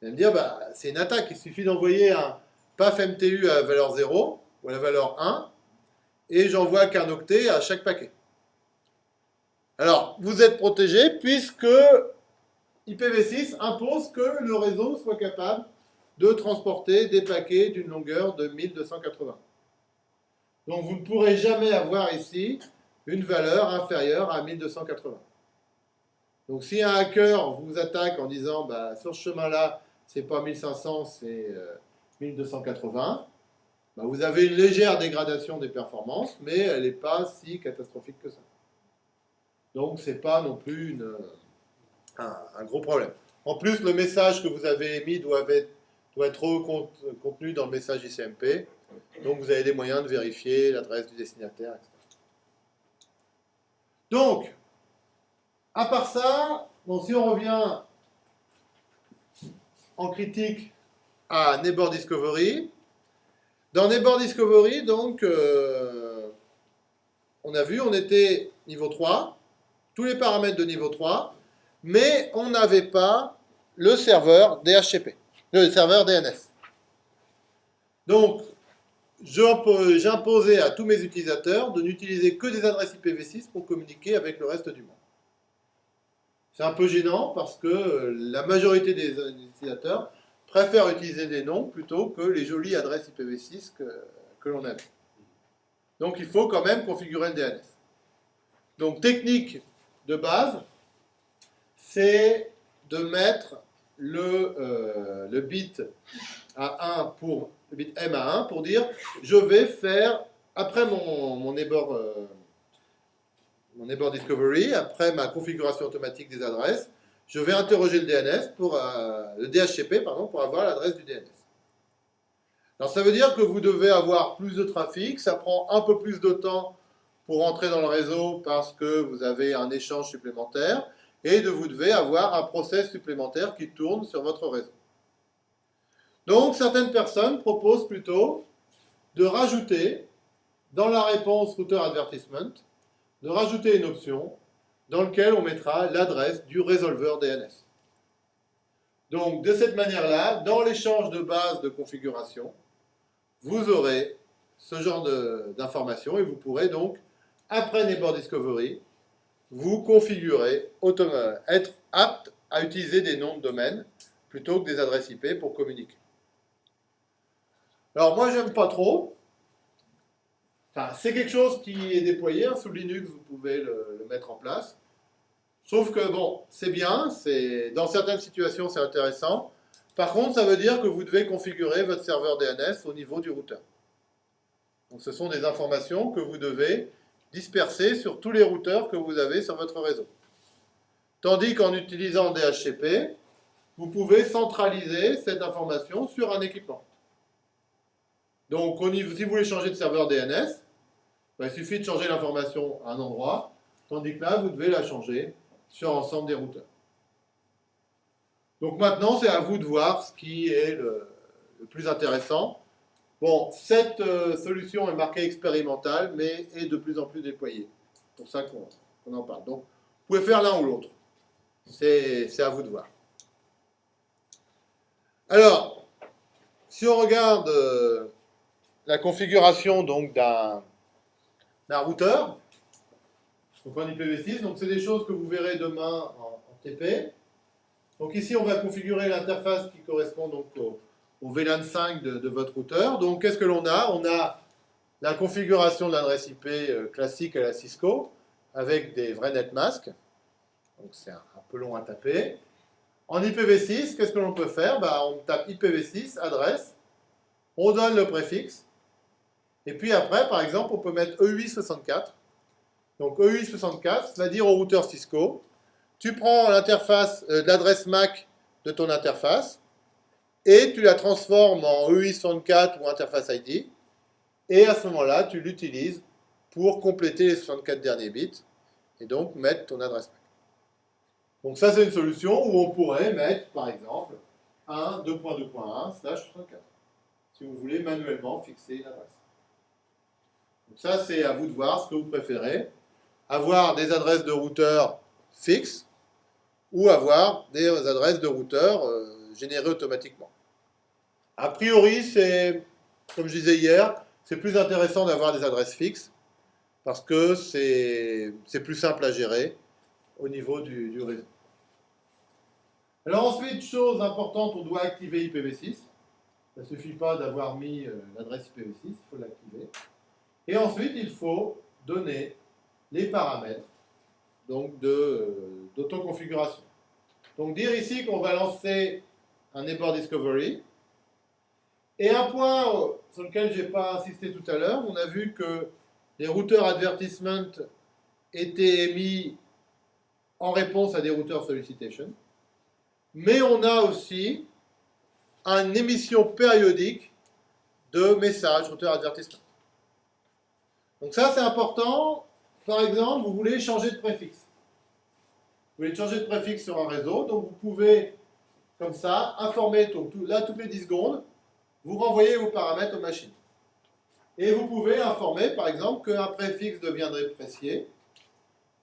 Vous allez me dire, bah, c'est une attaque, il suffit d'envoyer un PAF MTU à valeur 0 ou à la valeur 1, et j'envoie qu'un octet à chaque paquet. Alors, vous êtes protégé puisque IPv6 impose que le réseau soit capable de transporter des paquets d'une longueur de 1280. Donc vous ne pourrez jamais avoir ici une valeur inférieure à 1280. Donc si un hacker vous attaque en disant bah, sur ce chemin-là, c'est pas 1500, c'est 1280, bah, vous avez une légère dégradation des performances, mais elle n'est pas si catastrophique que ça. Donc, ce n'est pas non plus un, gros problème. En plus, le message que vous avez émis doit être doit contenu dans le message ICMP. Donc vous avez des moyens de vérifier l'adresse du destinataire, etc. Donc, à part ça, si on revient en critique à Neighbor Discovery, dans Neighbor Discovery, euh, on a vu, on était niveau 3, tous les paramètres de niveau 3, mais on n'avait pas le serveur DHCP, le serveur DNS. Donc, j'imposais à tous mes utilisateurs de n'utiliser que des adresses IPv6 pour communiquer avec le reste du monde. C'est un peu gênant parce que la majorité des utilisateurs préfèrent utiliser des noms plutôt que les jolies adresses IPv6 que, l'on a Donc il faut quand même configurer le DNS. Donc technique de base, c'est de mettre le, euh, bit à 1 pour le bit M à 1 pour dire je vais faire après mon, mon neighbor, euh, discovery, après ma configuration automatique des adresses, je vais interroger le DNS pour euh, le DHCP pardon pour avoir l'adresse du DNS. Alors ça veut dire que vous devez avoir plus de trafic, ça prend un peu plus de temps pour entrer dans le réseau parce que vous avez un échange supplémentaire et de vous devez avoir un process supplémentaire qui tourne sur votre réseau. Donc certaines personnes proposent plutôt de rajouter dans la réponse router advertisement, de rajouter une option dans laquelle on mettra l'adresse du résolveur DNS. Donc de cette manière-là, dans l'échange de base de configuration, vous aurez ce genre d'informations et vous pourrez donc, après Neighbor Discovery, vous configurez, être apte à utiliser des noms de domaine plutôt que des adresses IP pour communiquer. Alors moi j'aime pas trop. Enfin, c'est quelque chose qui est déployé hein, sous Linux, vous pouvez le, mettre en place. Sauf que bon, c'est bien, dans certaines situations c'est intéressant. Par contre, ça veut dire que vous devez configurer votre serveur DNS au niveau du routeur. Donc ce sont des informations que vous devez disperser sur tous les routeurs que vous avez sur votre réseau. Tandis qu'en utilisant DHCP, vous pouvez centraliser cette information sur un équipement. Donc, si vous voulez changer de serveur DNS, ben, il suffit de changer l'information à un endroit, tandis que là, vous devez la changer sur l'ensemble des routeurs. Donc maintenant, c'est à vous de voir ce qui est le, plus intéressant. Bon, cette euh, solution est marquée expérimentale, mais est de plus en plus déployée. C'est pour ça qu'on en parle. Donc, vous pouvez faire l'un ou l'autre. C'est à vous de voir. Alors, si on regarde euh, la configuration d'un routeur, donc un IPv6, donc c'est des choses que vous verrez demain en, TP. Donc ici, on va configurer l'interface qui correspond donc au, VLAN 5 de, votre routeur. Donc qu'est-ce que l'on a? On a la configuration de l'adresse IP euh, classique à la Cisco avec des vrais netmasks. Donc c'est un, peu long à taper. En IPv6, qu'est-ce que l'on peut faire? Bah, On tape IPv6, adresse, on donne le préfixe, et puis après, par exemple, on peut mettre EUI64. Donc EUI64 va dire au routeur Cisco, tu prends l'interface, euh, l'adresse MAC de ton interface, et tu la transformes en EUI64 ou interface ID, et à ce moment-là, tu l'utilises pour compléter les 64 derniers bits, et donc mettre ton adresse. Donc ça, c'est une solution où on pourrait mettre, par exemple, 1, 2.2.1, slash 64, si vous voulez manuellement fixer l'adresse. Donc ça, c'est à vous de voir ce que vous préférez. Avoir des adresses de routeurs fixes ou avoir des adresses de routeurs euh, générées automatiquement. A priori, c'est, comme je disais hier, c'est plus intéressant d'avoir des adresses fixes parce que c'est plus simple à gérer au niveau du, réseau. Alors ensuite, chose importante, on doit activer IPv6. Ça ne suffit pas d'avoir mis euh, l'adresse IPv6, il faut l'activer. Et ensuite, il faut donner les paramètres d'autoconfiguration. Donc dire ici qu'on va lancer un neighbor discovery. Et un point sur lequel je n'ai pas insisté tout à l'heure, on a vu que les routeurs advertisement étaient émis en réponse à des routeurs solicitation. Mais on a aussi une émission périodique de messages router advertisement. Donc ça, c'est important. Par exemple, vous voulez changer de préfixe. Vous voulez changer de préfixe sur un réseau, donc vous pouvez, comme ça, informer, donc, là, toutes les 10 secondes, vous renvoyez vos paramètres aux machines. Et vous pouvez informer, par exemple, qu'un préfixe deviendrait précié.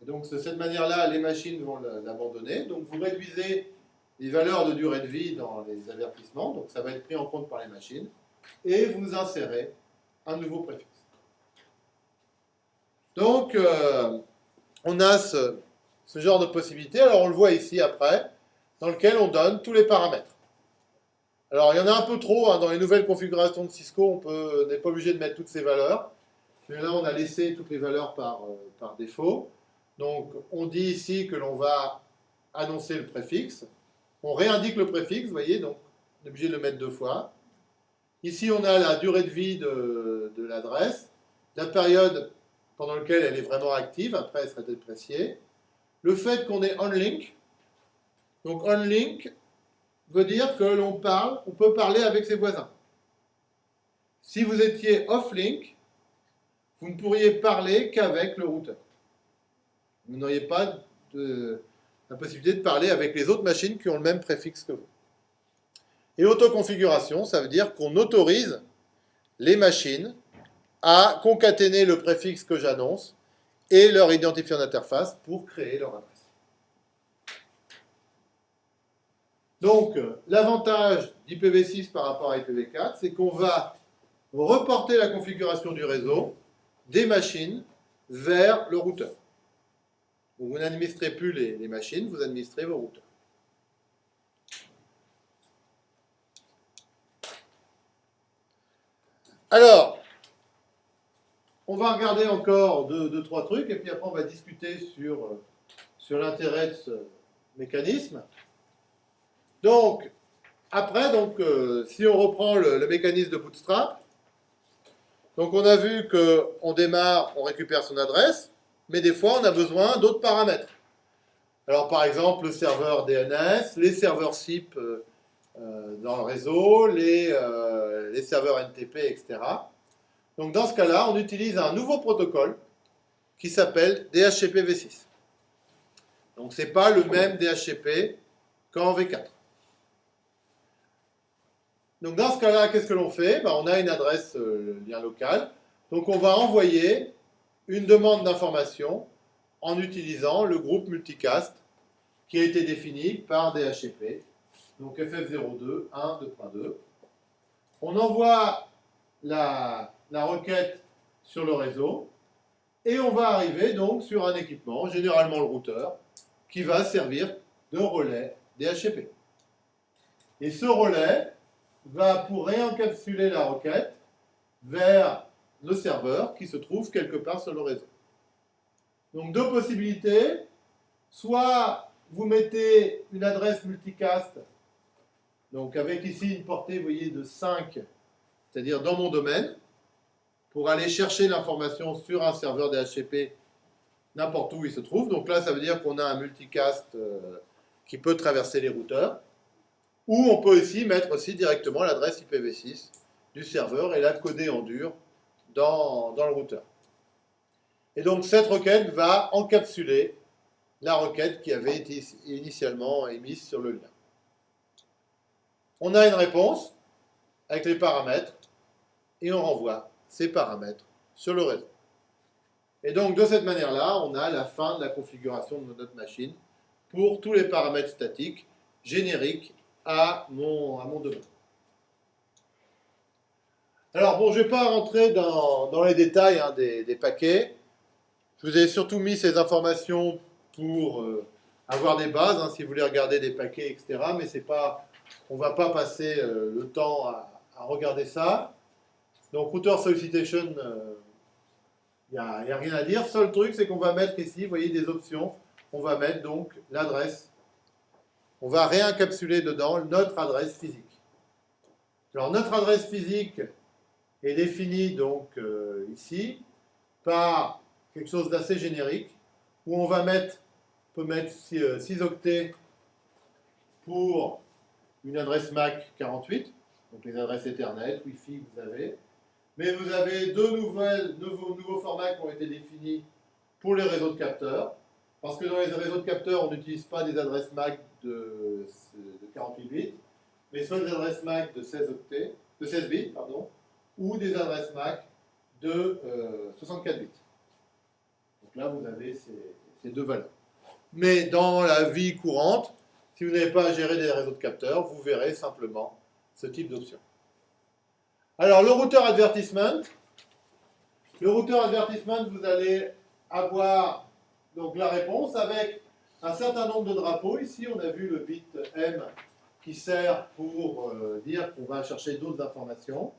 Et donc, de cette manière-là, les machines vont l'abandonner. Donc, vous réduisez les valeurs de durée de vie dans les avertissements. Donc, ça va être pris en compte par les machines. Et vous insérez un nouveau préfixe. Donc, euh, on a ce, ce genre de possibilité. Alors, on le voit ici après, dans lequel on donne tous les paramètres. Alors, il y en a un peu trop. Hein, dans les nouvelles configurations de Cisco, on n'est pas obligé de mettre toutes ces valeurs. Mais là, on a laissé toutes les valeurs par, euh, par défaut. Donc, on dit ici que l'on va annoncer le préfixe. On réindique le préfixe, vous voyez, donc on est obligé de le mettre deux fois. Ici, on a la durée de vie de, de l'adresse, la période pendant laquelle elle est vraiment active, après elle sera dépréciée. Le fait qu'on est on-link. Donc, on-link, veut dire que l'on parle, on peut parler avec ses voisins. Si vous étiez off-link, vous ne pourriez parler qu'avec le routeur. Vous n'auriez pas la possibilité de parler avec les autres machines qui ont le même préfixe que vous. Et autoconfiguration, ça veut dire qu'on autorise les machines à concaténer le préfixe que j'annonce et leur identifiant d'interface pour créer leur adresse. Donc, l'avantage d'IPv6 par rapport à IPv4, c'est qu'on va reporter la configuration du réseau des machines vers le routeur. vous n'administrez plus les, machines, vous administrez vos routeurs. Alors, on va regarder encore deux, trois trucs, et puis après on va discuter sur, sur l'intérêt de ce mécanisme. Donc, après, donc, euh, si on reprend le, mécanisme de Bootstrap, donc on a vu qu'on démarre, on récupère son adresse, mais des fois on a besoin d'autres paramètres. Alors par exemple, le serveur DNS, les serveurs SIP euh, euh, dans le réseau, les, serveurs NTP, etc. Donc dans ce cas-là, on utilise un nouveau protocole qui s'appelle DHCP v6. Donc ce n'est pas le même DHCP qu'en V4. Donc dans ce cas-là, qu'est-ce que l'on fait? Ben, On a une adresse euh, lien local. Donc on va envoyer une demande d'information en utilisant le groupe multicast qui a été défini par DHCP. Donc FF02 1.2.2. On envoie la, la requête sur le réseau et on va arriver donc sur un équipement, généralement le routeur, qui va servir de relais DHCP. Et ce relais, va pour réencapsuler la requête vers le serveur qui se trouve quelque part sur le réseau. Donc deux possibilités, soit vous mettez une adresse multicast, donc avec ici une portée, voyez, de 5, c'est-à-dire dans mon domaine, pour aller chercher l'information sur un serveur DHCP n'importe où il se trouve. Donc là, ça veut dire qu'on a un multicast euh, qui peut traverser les routeurs. Ou on peut aussi mettre aussi directement l'adresse IPv6 du serveur et la coder en dur dans, le routeur. Et donc cette requête va encapsuler la requête qui avait été initialement émise sur le lien. On a une réponse avec les paramètres et on renvoie ces paramètres sur le réseau. Et donc de cette manière-là, on a la fin de la configuration de notre machine pour tous les paramètres statiques, génériques à mon, à mon domaine. Alors bon, je ne vais pas rentrer dans, les détails hein, des, paquets. Je vous ai surtout mis ces informations pour euh, avoir des bases, hein, si vous voulez regarder des paquets, etc. Mais c'est pas, on ne va pas passer euh, le temps à, regarder ça. Donc router solicitation, il euh, n'y a, a, rien à dire. Seul truc, c'est qu'on va mettre ici, vous voyez, des options. On va mettre donc l'adresse on va réencapsuler dedans notre adresse physique. Alors notre adresse physique est définie donc euh, ici par quelque chose d'assez générique où on va mettre, peut mettre 6, euh, octets pour une adresse MAC 48, donc les adresses Ethernet, Wi-Fi vous avez. Mais vous avez deux nouveaux formats qui ont été définis pour les réseaux de capteurs. Parce que dans les réseaux de capteurs, on n'utilise pas des adresses MAC de, de 48 bits, mais soit des adresses MAC de 16 octets, de 16 bits, pardon, ou des adresses MAC de 64 bits. Donc là, vous avez ces, ces deux valeurs. Mais dans la vie courante, si vous n'avez pas à gérer des réseaux de capteurs, vous verrez simplement ce type d'option. Alors, le routeur advertisement. Le routeur advertisement, vous allez avoir donc, la réponse avec un certain nombre de drapeaux. Ici, on a vu le bit M qui sert pour euh, dire qu'on va chercher d'autres informations.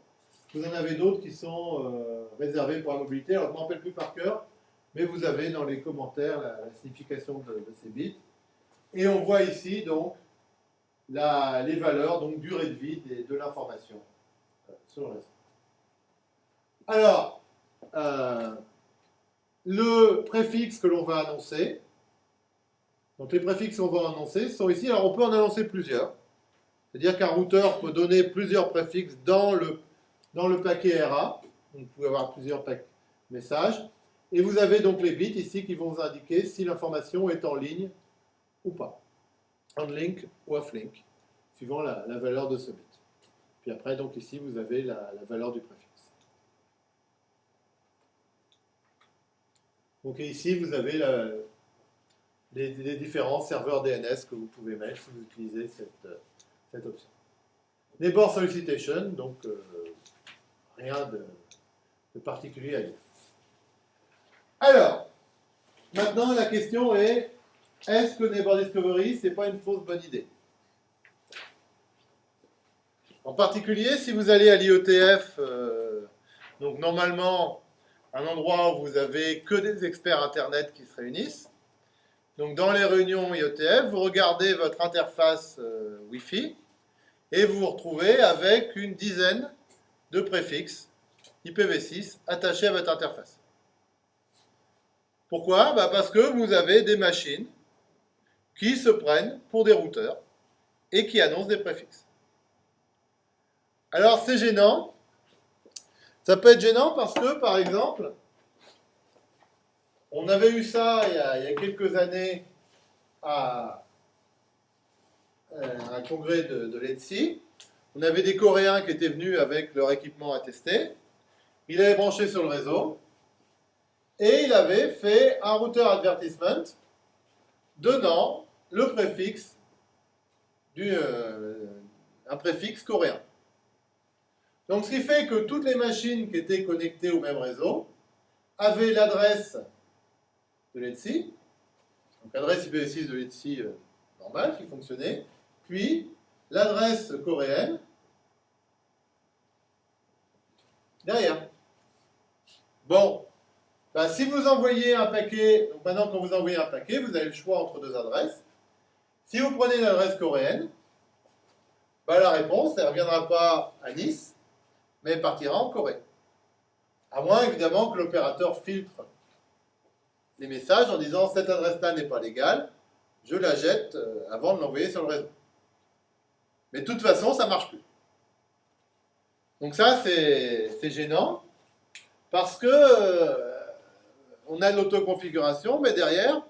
Vous en avez d'autres qui sont euh, réservés pour la mobilité. Alors, je ne m'en rappelle plus par cœur, mais vous avez dans les commentaires la, signification de, ces bits. Et on voit ici donc les valeurs, donc durée de vie de l'information sur le réseau. Alors, euh, le préfixe que l'on va annoncer, donc les préfixes qu'on va annoncer sont ici. Alors on peut en annoncer plusieurs. C'est-à-dire qu'un routeur peut donner plusieurs préfixes dans le, paquet RA. Vous pouvez avoir plusieurs messages. Et vous avez donc les bits ici qui vont vous indiquer si l'information est en ligne ou pas. On link ou off link, suivant la, valeur de ce bit. Puis après, donc ici, vous avez la, valeur du préfixe. Donc ici, vous avez les, différents serveurs DNS que vous pouvez mettre si vous utilisez cette, cette option. Neighbor Solicitation, donc euh, rien de, particulier à dire. Alors, maintenant la question est, est-ce que Neighbor Discovery, c'est pas une fausse bonne idée? En particulier, si vous allez à l'IOTF, euh, donc normalement, un endroit où vous avez que des experts Internet qui se réunissent, donc dans les réunions IOTF, vous regardez votre interface euh, Wi-Fi et vous vous retrouvez avec une dizaine de préfixes IPv6 attachés à votre interface. Pourquoi? Bah, Parce que vous avez des machines qui se prennent pour des routeurs et qui annoncent des préfixes. Alors c'est gênant. Ça peut être gênant parce que, par exemple, on avait eu ça il y a, quelques années à, euh, un congrès de, de l'ENSI. On avait des Coréens qui étaient venus avec leur équipement à tester. Ils avaient branché sur le réseau et il avait fait un routeur advertisement donnant le préfixe du, euh, préfixe coréen. Donc ce qui fait que toutes les machines qui étaient connectées au même réseau avaient l'adresse de l'ETSI, donc l'adresse IPv6 de l'ETSI euh, normale qui fonctionnait, puis l'adresse coréenne derrière. Bon, bah, si vous envoyez un paquet, donc maintenant quand vous envoyez un paquet, vous avez le choix entre deux adresses. Si vous prenez l'adresse coréenne, bah, la réponse, ne reviendra pas à Nice, mais partira en Corée. À moins évidemment que l'opérateur filtre les messages en disant cette adresse-là n'est pas légale, je la jette euh, avant de l'envoyer sur le réseau. Mais de toute façon, ça ne marche plus. Donc ça, c'est gênant, parce que euh, on a l'autoconfiguration, mais derrière,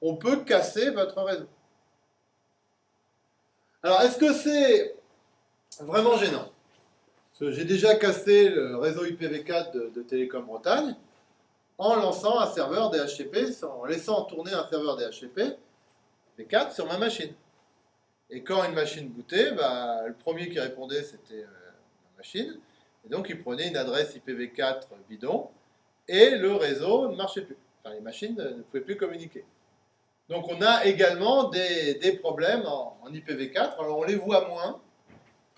on peut casser votre réseau. Alors, est-ce que c'est vraiment gênant? J'ai déjà cassé le réseau IPv4 de, Télécom Bretagne en lançant un serveur DHCP, en laissant tourner un serveur DHCP V4 sur ma machine. Et quand une machine bootait, bah, le premier qui répondait, c'était euh, ma machine. Et donc, il prenait une adresse IPv4 bidon, et le réseau ne marchait plus. Enfin, les machines ne pouvaient plus communiquer. Donc on a également des, problèmes en, IPv4. Alors on les voit moins,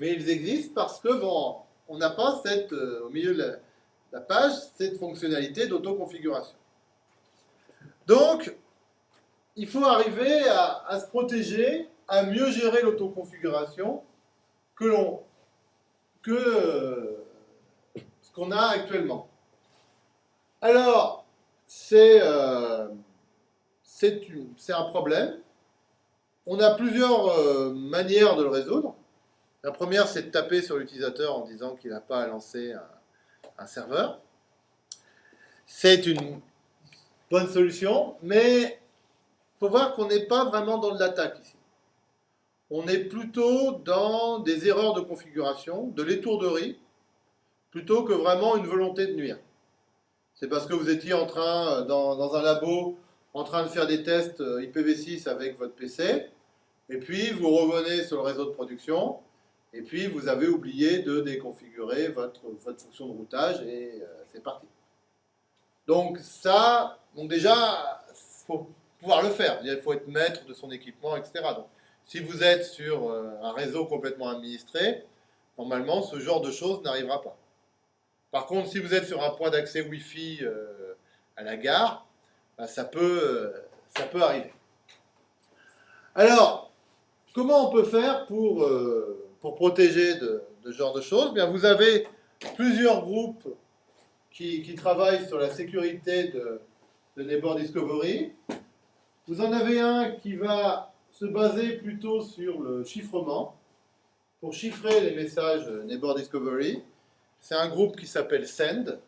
mais ils existent parce que bon, on n'a pas cette, euh, au milieu de page cette fonctionnalité d'autoconfiguration. Donc, il faut arriver à, se protéger, à mieux gérer l'autoconfiguration que l'on que euh, ce qu'on a actuellement. Alors, euh, c'est un problème. On a plusieurs euh, manières de le résoudre. La première, c'est de taper sur l'utilisateur en disant qu'il n'a pas à lancer un, serveur. C'est une bonne solution, mais il faut voir qu'on n'est pas vraiment dans de l'attaque ici. On est plutôt dans des erreurs de configuration, de l'étourderie, plutôt que vraiment une volonté de nuire. C'est parce que vous étiez en train, dans, dans un labo, en train de faire des tests euh, IPv6 avec votre PC, et puis vous revenez sur le réseau de production, et puis, vous avez oublié de déconfigurer votre, votre fonction de routage et euh, c'est parti. Donc ça, donc déjà, il faut pouvoir le faire. Il faut être maître de son équipement, etc. Donc, si vous êtes sur euh, un réseau complètement administré, normalement, ce genre de choses n'arrivera pas. Par contre, si vous êtes sur un point d'accès Wi-Fi euh, à la gare, bah, ça, peut, ça peut arriver. Alors, comment on peut faire pour pour protéger de, ce genre de choses, bien vous avez plusieurs groupes qui, travaillent sur la sécurité de, de Neighbor Discovery. Vous en avez un qui va se baser plutôt sur le chiffrement, pour chiffrer les messages Neighbor Discovery. C'est un groupe qui s'appelle SEND,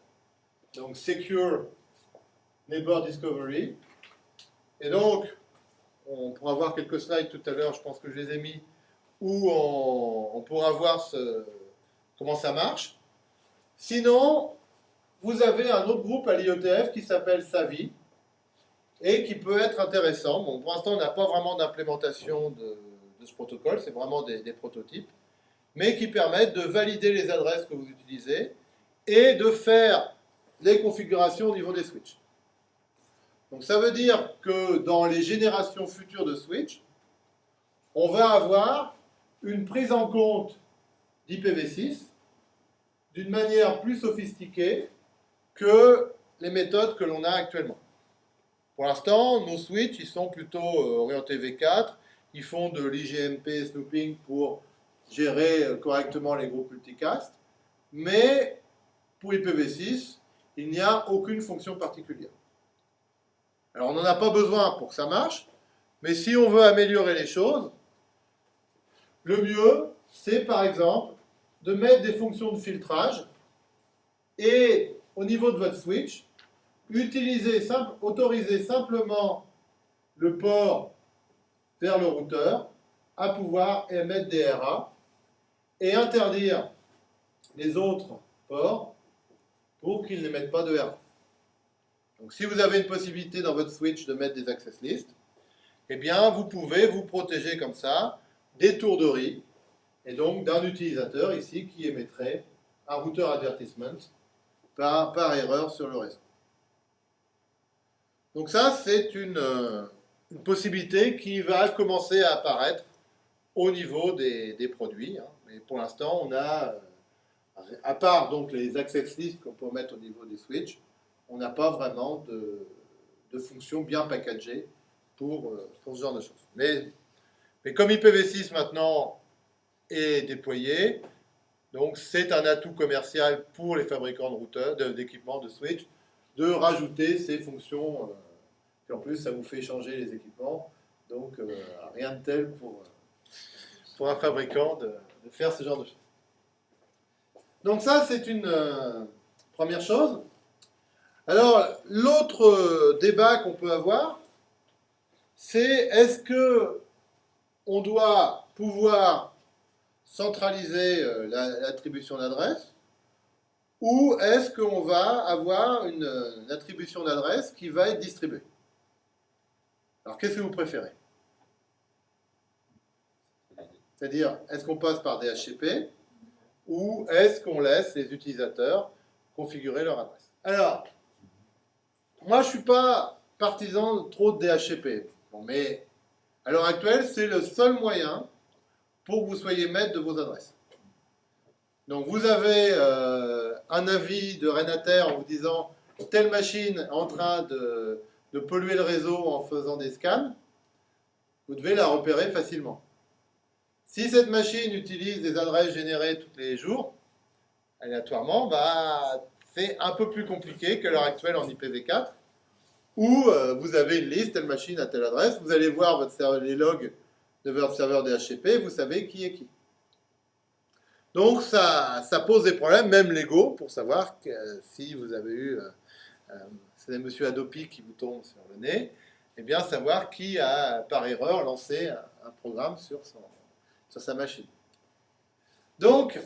donc Secure Neighbor Discovery. Et donc, on pourra voir quelques slides tout à l'heure, je pense que je les ai mis où on, pourra voir comment ça marche. Sinon, vous avez un autre groupe à l'IETF qui s'appelle SAVI et qui peut être intéressant. Bon, pour l'instant, on n'a pas vraiment d'implémentation de, ce protocole, c'est vraiment des, des, prototypes, mais qui permettent de valider les adresses que vous utilisez et de faire les configurations au niveau des switches. Donc ça veut dire que dans les générations futures de switch, on va avoir une prise en compte d'IPv6 d'une manière plus sophistiquée que les méthodes que l'on a actuellement. Pour l'instant, nos switches, ils sont plutôt euh, orientés V4, ils font de l'IGMP snooping pour gérer euh, correctement les groupes multicast, mais pour IPv6, il n'y a aucune fonction particulière. Alors on n'en a pas besoin pour que ça marche, mais si on veut améliorer les choses, le mieux, c'est par exemple de mettre des fonctions de filtrage et au niveau de votre switch, autoriser simplement le port vers le routeur à pouvoir émettre des RA et interdire les autres ports pour qu'ils n'émettent pas de RA. Donc si vous avez une possibilité dans votre switch de mettre des access lists, eh bien vous pouvez vous protéger comme ça d'étourderie, et donc d'un utilisateur ici qui émettrait un routeur advertisement par, par erreur sur le réseau. Donc ça, c'est une, euh, possibilité qui va commencer à apparaître au niveau des, des produits. Hein. Mais pour l'instant, on a, euh, à part donc les access lists qu'on peut mettre au niveau des switches, on n'a pas vraiment de, de fonction bien packagée pour, euh, pour ce genre de choses. Mais mais comme IPv6 maintenant est déployé, donc c'est un atout commercial pour les fabricants de routeurs, d'équipements, de, switch, de rajouter ces fonctions. Euh, et en plus, ça vous fait changer les équipements. Donc euh, rien de tel pour, pour un fabricant de, faire ce genre de choses. Donc ça, c'est une euh, première chose. Alors, l'autre débat qu'on peut avoir, c'est est-ce que on doit pouvoir centraliser euh, l'attribution d'adresse ou est-ce qu'on va avoir une, attribution d'adresse qui va être distribuée? Alors, qu'est-ce que vous préférez? C'est-à-dire, est-ce qu'on passe par DHCP ou est-ce qu'on laisse les utilisateurs configurer leur adresse? Alors, moi, je ne suis pas partisan trop de DHCP. Mais à l'heure actuelle, c'est le seul moyen pour que vous soyez maître de vos adresses. Donc vous avez euh, un avis de Renater en vous disant telle machine est en train de, polluer le réseau en faisant des scans, vous devez la repérer facilement. Si cette machine utilise des adresses générées tous les jours, aléatoirement, bah, c'est un peu plus compliqué qu'à l'heure actuelle en IPv4 où euh, vous avez une liste, telle machine à telle adresse, vous allez voir les logs de votre serveur DHCP, vous savez qui est qui. Donc ça, pose des problèmes, même légaux, pour savoir si vous avez eu, euh, euh, c'est M. Adopi qui vous tombe sur le nez, et bien savoir qui a par erreur lancé un, programme sur, sa machine. Donc,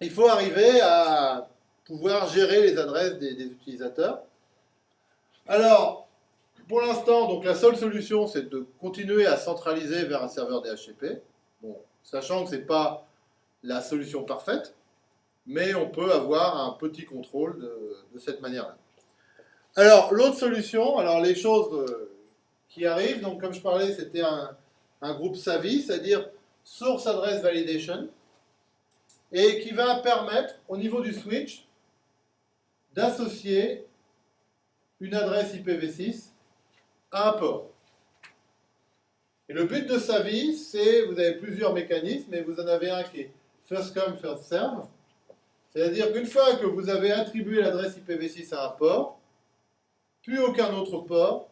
il faut arriver à pouvoir gérer les adresses des utilisateurs. Alors, pour l'instant, la seule solution, c'est de continuer à centraliser vers un serveur DHCP. Bon, sachant que ce n'est pas la solution parfaite, mais on peut avoir un petit contrôle de, cette manière-là. Alors, l'autre solution, alors les choses euh, qui arrivent, donc comme je parlais, c'était un, un, groupe SAVI, c'est-à-dire Source Address Validation, et qui va permettre, au niveau du switch, d'associer une adresse IPv6 à un port. Et le but de SAVI, c'est, vous avez plusieurs mécanismes, et vous en avez un qui est first come, first serve. C'est-à-dire qu'une fois que vous avez attribué l'adresse IPv6 à un port, plus aucun autre port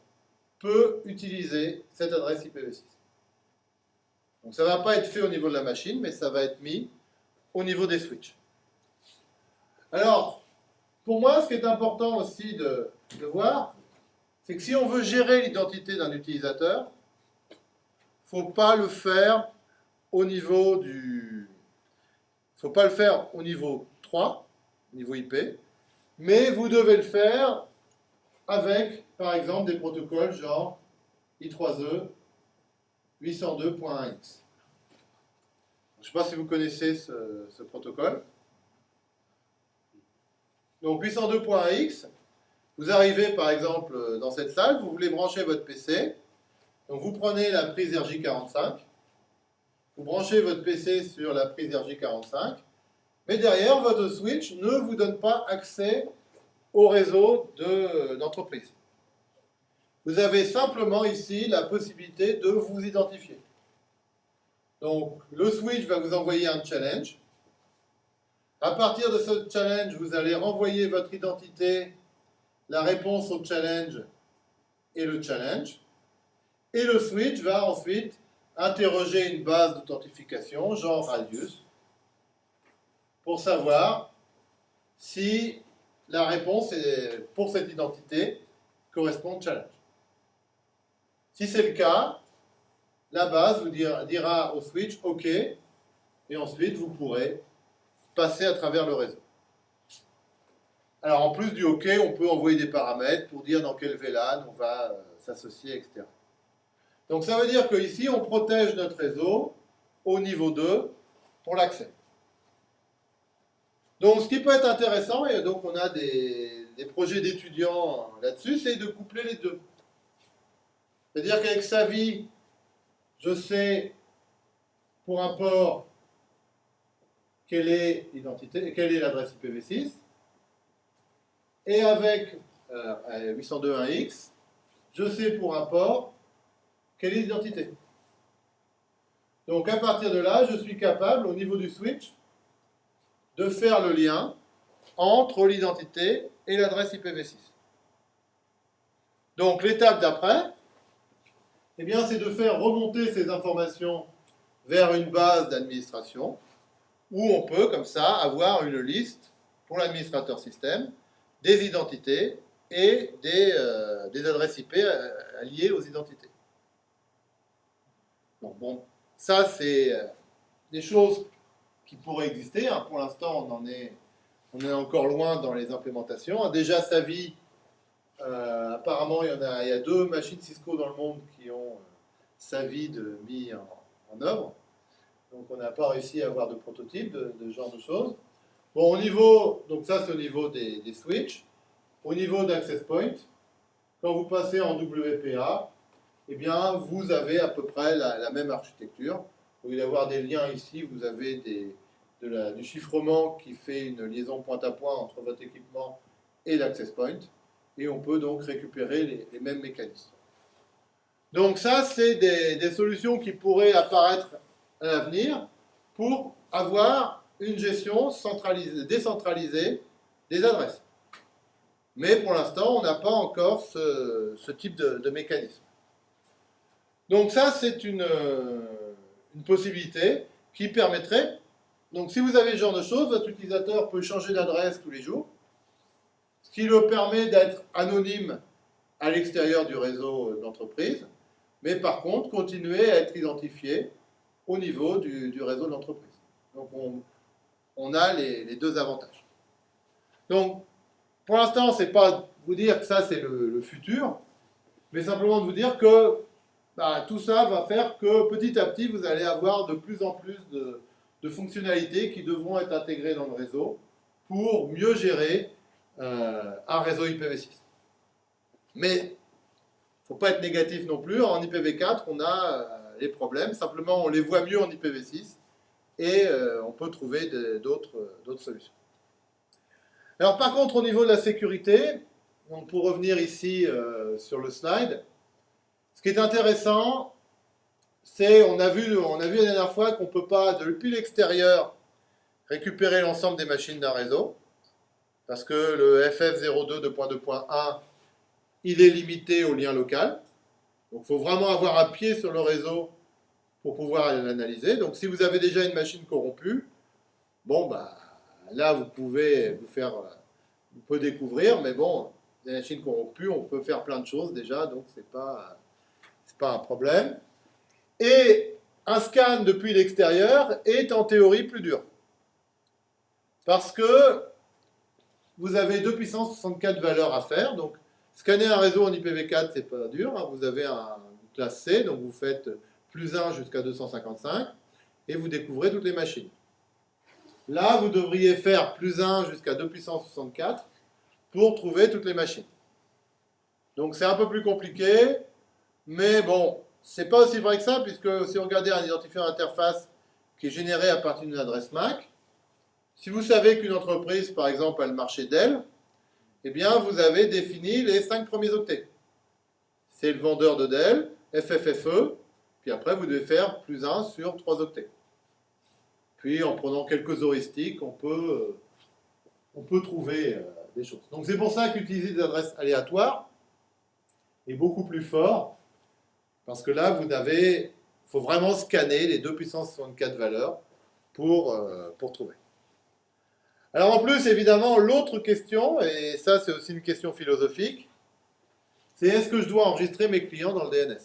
peut utiliser cette adresse IPv6. Donc ça ne va pas être fait au niveau de la machine, mais ça va être mis au niveau des switches. Alors, pour moi, ce qui est important aussi de, de voir, c'est que si on veut gérer l'identité d'un utilisateur, il ne faut pas le faire au niveau du, faut pas le faire au niveau 3, niveau IP, mais vous devez le faire avec, par exemple, des protocoles genre I3E 802.1x. Je ne sais pas si vous connaissez ce, protocole. Donc 802.1x, vous arrivez par exemple dans cette salle, vous voulez brancher votre PC, donc vous prenez la prise RJ45, vous branchez votre PC sur la prise RJ45, mais derrière, votre switch ne vous donne pas accès au réseau d'entreprise. vous avez simplement ici la possibilité de vous identifier. Donc, le switch va vous envoyer un challenge. À partir de ce challenge, vous allez renvoyer votre identité, la réponse au challenge et le challenge. Et le switch va ensuite interroger une base d'authentification, genre Radius, pour savoir si la réponse pour cette identité correspond au challenge. Si c'est le cas, la base vous dira au switch OK, et ensuite vous pourrez passer à travers le réseau. Alors en plus du OK, on peut envoyer des paramètres pour dire dans quel VLAN on va euh, s'associer, etc. Donc ça veut dire qu'ici, on protège notre réseau au niveau 2 pour l'accès. Donc ce qui peut être intéressant, et donc on a des, projets d'étudiants là-dessus, c'est de coupler les deux. C'est-à-dire qu'avec SAVI, je sais pour un port quelle est l'identité, quelle est l'adresse IPv6, et avec 802.1x, euh, je sais pour un port quelle est l'identité Donc à partir de là, je suis capable, au niveau du switch, de faire le lien entre l'identité et l'adresse IPv6. Donc l'étape d'après, eh c'est de faire remonter ces informations vers une base d'administration où on peut, comme ça, avoir une liste pour l'administrateur système des identités et des, euh, adresses IP euh, liées aux identités bon, ça, c'est euh, des choses qui pourraient exister. Hein. Pour l'instant, on en est, on est encore loin dans les implémentations. Déjà, Savi, euh, apparemment, il y, a, deux machines Cisco dans le monde qui ont euh, Savi de, mis en, œuvre. Donc, on n'a pas réussi à avoir de prototype de, ce genre de choses. Bon, au niveau, donc ça, c'est au niveau des, des switches. Au niveau d'Access Point, quand vous passez en WPA, eh bien, vous avez à peu près la, même architecture. Au lieu d'avoir des liens ici, vous avez des, du chiffrement qui fait une liaison point à point entre votre équipement et l'access point. Et on peut donc récupérer les, mêmes mécanismes. Donc ça, c'est des, des, solutions qui pourraient apparaître à l'avenir pour avoir une gestion centralisée, décentralisée des adresses. Mais pour l'instant, on n'a pas encore ce, type de mécanisme. Donc ça, c'est une, possibilité qui permettrait Donc si vous avez ce genre de choses, votre utilisateur peut changer d'adresse tous les jours, ce qui lui permet d'être anonyme à l'extérieur du réseau d'entreprise, mais par contre continuer à être identifié au niveau du, réseau de l'entreprise. Donc on, a les, deux avantages. Donc pour l'instant, ce n'est pas vous dire que ça c'est le, futur, mais simplement de vous dire que bah, tout ça va faire que petit à petit vous allez avoir de plus en plus de, de fonctionnalités qui devront être intégrées dans le réseau pour mieux gérer euh, un réseau IPv6. Mais il ne faut pas être négatif non plus. En IPv4, on a euh, les problèmes. Simplement, on les voit mieux en IPv6 et euh, on peut trouver d'autres solutions. Alors par contre, au niveau de la sécurité, pour revenir ici sur le slide, ce qui est intéressant, c'est, on, a vu, la dernière fois qu'on ne peut pas, depuis l'extérieur, récupérer l'ensemble des machines d'un réseau, parce que le FF02 2.2.1, il est limité au lien local. Donc il faut vraiment avoir un pied sur le réseau pour pouvoir l'analyser. Donc si vous avez déjà une machine corrompue, bon, bah, là vous pouvez vous faire, vous pouvez découvrir, mais bon, des machines corrompues, on peut faire plein de choses déjà, donc c'est pas, pas un problème. Et un scan depuis l'extérieur est en théorie plus dur. Parce que vous avez 2 puissance 64 valeurs à faire. Donc, scanner un réseau en IPv4, c'est pas dur. Hein. Vous avez un classe C, donc vous faites plus 1 jusqu'à 255, et vous découvrez toutes les machines. Là, vous devriez faire plus 1 jusqu'à 2 puissance 64 pour trouver toutes les machines. Donc c'est un peu plus compliqué, mais bon, c'est pas aussi vrai que ça, puisque si vous regardez un identifiant d'interface qui est généré à partir d'une adresse MAC, si vous savez qu'une entreprise, par exemple, a le marché Dell, eh bien, vous avez défini les cinq premiers octets. C'est le vendeur de Dell, FFFE, puis après, vous devez faire plus 1 sur 3 octets. Puis, en prenant quelques heuristiques, on peut, on peut trouver euh, des choses. Donc, c'est pour ça qu'utiliser des adresses aléatoires est beaucoup plus fort parce que là, vous avez, faut vraiment scanner les 2 puissance 64 valeurs pour, euh, pour trouver. Alors en plus, évidemment, l'autre question, et ça c'est aussi une question philosophique, c'est est-ce que je dois enregistrer mes clients dans le DNS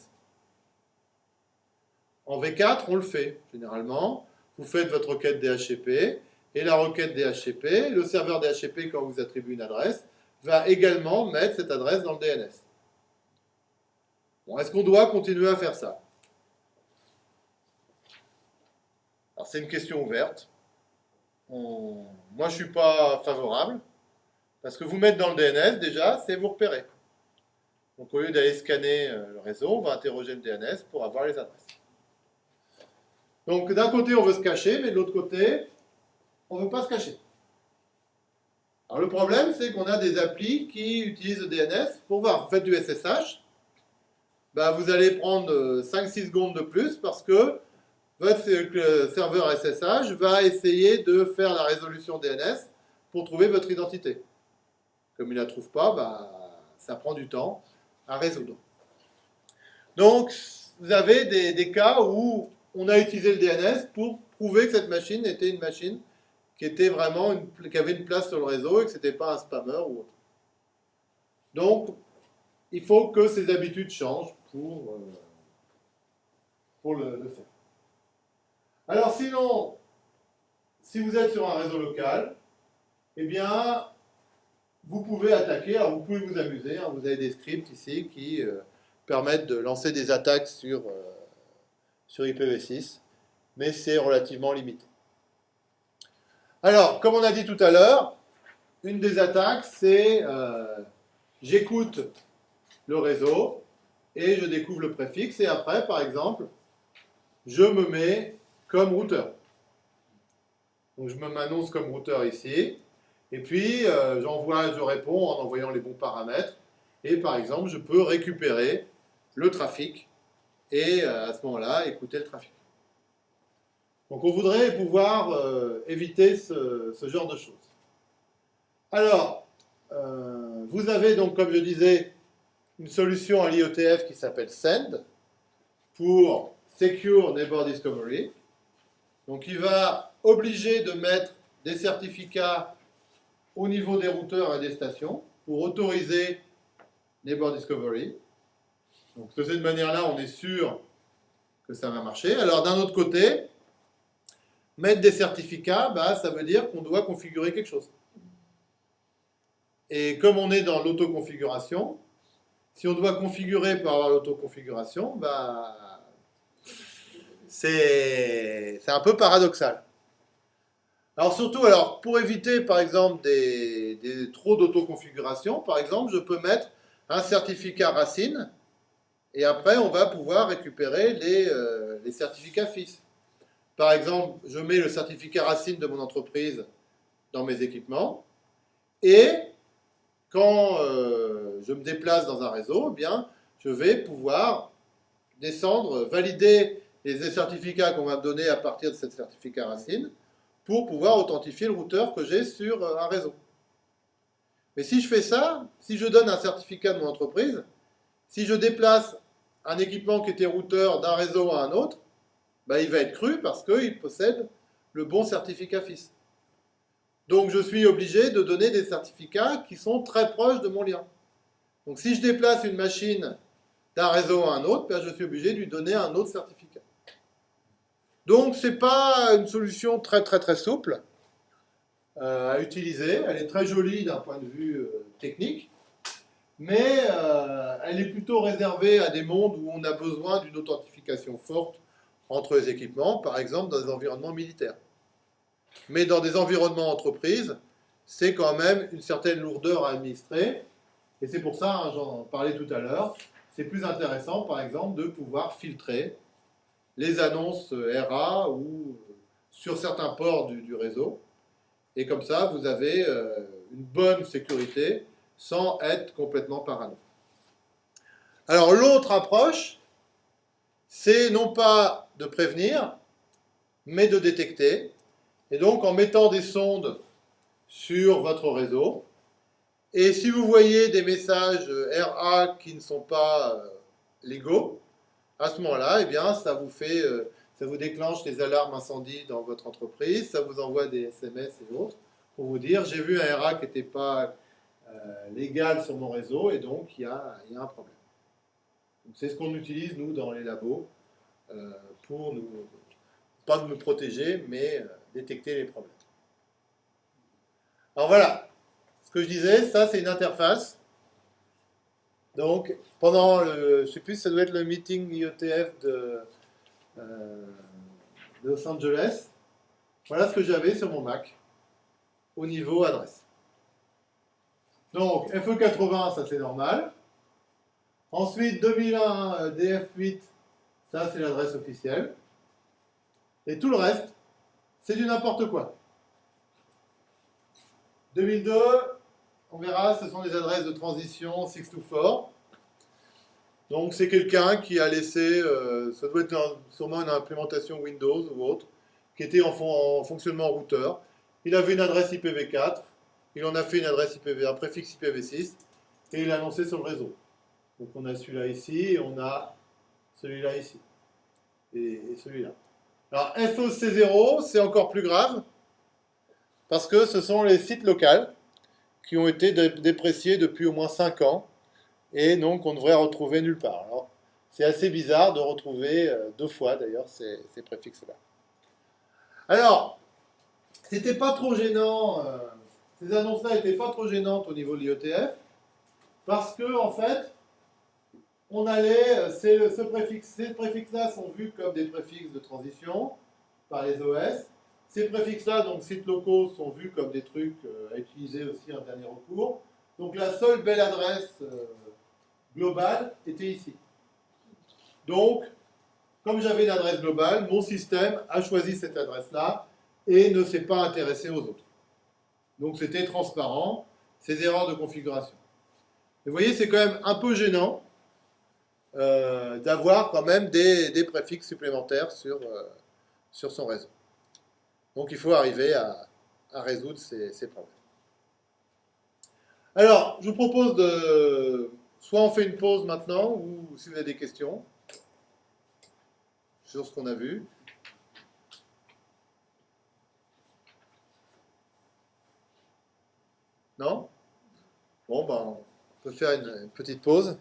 En V4, on le fait, généralement. Vous faites votre requête DHCP, et la requête DHCP, le serveur DHCP, quand vous attribue une adresse, va également mettre cette adresse dans le DNS. Est-ce qu'on doit continuer à faire ça? Alors c'est une question ouverte. Moi, je ne suis pas favorable, parce que vous mettre dans le DNS, déjà, c'est vous repérer. Donc au lieu d'aller scanner euh, le réseau, on va interroger le DNS pour avoir les adresses. Donc d'un côté, on veut se cacher, mais de l'autre côté, on ne veut pas se cacher. Alors le problème, c'est qu'on a des applis qui utilisent le DNS pour voir. Vous faites du SSH, bah, vous allez prendre 5-6 euh, secondes de plus parce que votre serveur SSH va essayer de faire la résolution DNS pour trouver votre identité. Comme il ne la trouve pas, bah, ça prend du temps à résoudre. Donc, vous avez des, cas où on a utilisé le DNS pour prouver que cette machine était une machine qui était vraiment qui avait une place sur le réseau et que ce n'était pas un spammer ou autre. Donc, il faut que ces habitudes changent pour, euh, le, faire. Alors sinon, si vous êtes sur un réseau local, eh bien, vous pouvez attaquer, vous pouvez vous amuser, hein. vous avez des scripts ici qui euh, permettent de lancer des attaques sur, euh, sur IPv6, mais c'est relativement limité. Alors, comme on a dit tout à l'heure, une des attaques, c'est j'écoute le réseau, et je découvre le préfixe, et après, par exemple, je me mets comme routeur. Donc je m'annonce comme routeur ici, et puis euh, j'envoie, je réponds en envoyant les bons paramètres, et par exemple, je peux récupérer le trafic, et euh, à ce moment-là, écouter le trafic. Donc on voudrait pouvoir euh, éviter ce, genre de choses. Alors, vous avez donc, comme je disais, une solution à l'IOTF qui s'appelle SEND pour Secure Neighbor Discovery. Donc il va obligé de mettre des certificats au niveau des routeurs et des stations pour autoriser Neighbor Discovery. Donc de cette manière-là, on est sûr que ça va marcher. Alors d'un autre côté, mettre des certificats, bah, ça veut dire qu'on doit configurer quelque chose. Et comme on est dans l'autoconfiguration, si on doit configurer pour avoir l'autoconfiguration, bah, c'est un peu paradoxal. Alors surtout, alors, pour éviter par exemple des, trop d'autoconfiguration, par exemple, je peux mettre un certificat racine et après on va pouvoir récupérer les, euh, les certificats fils. Par exemple, je mets le certificat racine de mon entreprise dans mes équipements et quand euh, je me déplace dans un réseau, eh bien, je vais pouvoir descendre, valider les certificats qu'on va me donner à partir de ce certificat racine pour pouvoir authentifier le routeur que j'ai sur euh, un réseau. Mais si je fais ça, si je donne un certificat de mon entreprise, si je déplace un équipement qui était routeur d'un réseau à un autre, bah, il va être cru parce qu'il possède le bon certificat FIS. Donc je suis obligé de donner des certificats qui sont très proches de mon lien. Donc si je déplace une machine d'un réseau à un autre, ben, je suis obligé de lui donner un autre certificat. Donc ce n'est pas une solution très très très souple euh, à utiliser. Elle est très jolie d'un point de vue euh, technique, mais euh, elle est plutôt réservée à des mondes où on a besoin d'une authentification forte entre les équipements, par exemple dans des environnements militaires. Mais dans des environnements entreprises, c'est quand même une certaine lourdeur à administrer. Et c'est pour ça, hein, j'en parlais tout à l'heure, c'est plus intéressant, par exemple, de pouvoir filtrer les annonces RA ou sur certains ports du, réseau. Et comme ça, vous avez euh, une bonne sécurité sans être complètement parano. Alors l'autre approche, c'est non pas de prévenir, mais de détecter. Et donc en mettant des sondes sur votre réseau, et si vous voyez des messages RA qui ne sont pas euh, légaux, à ce moment-là, eh bien, ça vous fait, euh, ça vous déclenche les alarmes incendie dans votre entreprise, ça vous envoie des SMS et autres pour vous dire j'ai vu un RA qui n'était pas euh, légal sur mon réseau et donc il y a, y a un problème. C'est ce qu'on utilise nous dans les labos pour nous, pas de me protéger, mais détecter les problèmes. Alors voilà, ce que je disais, ça c'est une interface. Donc, pendant le, je sais plus, ça doit être le meeting IETF de, euh, de Los Angeles. Voilà ce que j'avais sur mon Mac au niveau adresse. Donc, FE80, ça c'est normal. Ensuite, 2001 DF8, ça c'est l'adresse officielle. Et tout le reste, c'est du n'importe quoi. 2002, on verra, ce sont des adresses de transition 6 to 4. Donc c'est quelqu'un qui a laissé, euh, ça doit être sûrement une implémentation Windows ou autre, qui était en, fonctionnement routeur. Il avait une adresse IPv4, il en a fait une adresse IPv, un préfixe IPv6, et il a lancé sur le réseau. Donc on a celui-là ici, et on a celui-là ici, et celui-là. Alors FOC0, c'est encore plus grave, parce que ce sont les sites locaux qui ont été dépréciés depuis au moins 5 ans, et donc on devrait retrouver nulle part. Alors, c'est assez bizarre de retrouver euh, deux fois d'ailleurs ces, préfixes-là. Alors, c'était pas trop gênant, euh, ces annonces-là n'étaient pas trop gênantes au niveau de l'IETF, parce que en fait, on allait, euh, ce préfixe, ces préfixes-là sont vus comme des préfixes de transition par les OS. Ces préfixes-là, donc sites locaux, sont vus comme des trucs euh, à utiliser aussi en dernier recours. Donc la seule belle adresse euh, globale était ici. Donc, comme j'avais une adresse globale, mon système a choisi cette adresse-là et ne s'est pas intéressé aux autres. Donc c'était transparent, ces erreurs de configuration. vous voyez, c'est quand même un peu gênant euh, d'avoir quand même des, préfixes supplémentaires sur, euh, sur son réseau. Donc il faut arriver à, résoudre ces, problèmes. Alors, je vous propose de... Soit on fait une pause maintenant, ou si vous avez des questions sur ce qu'on a vu. Non? Bon, ben, on peut faire une, petite pause.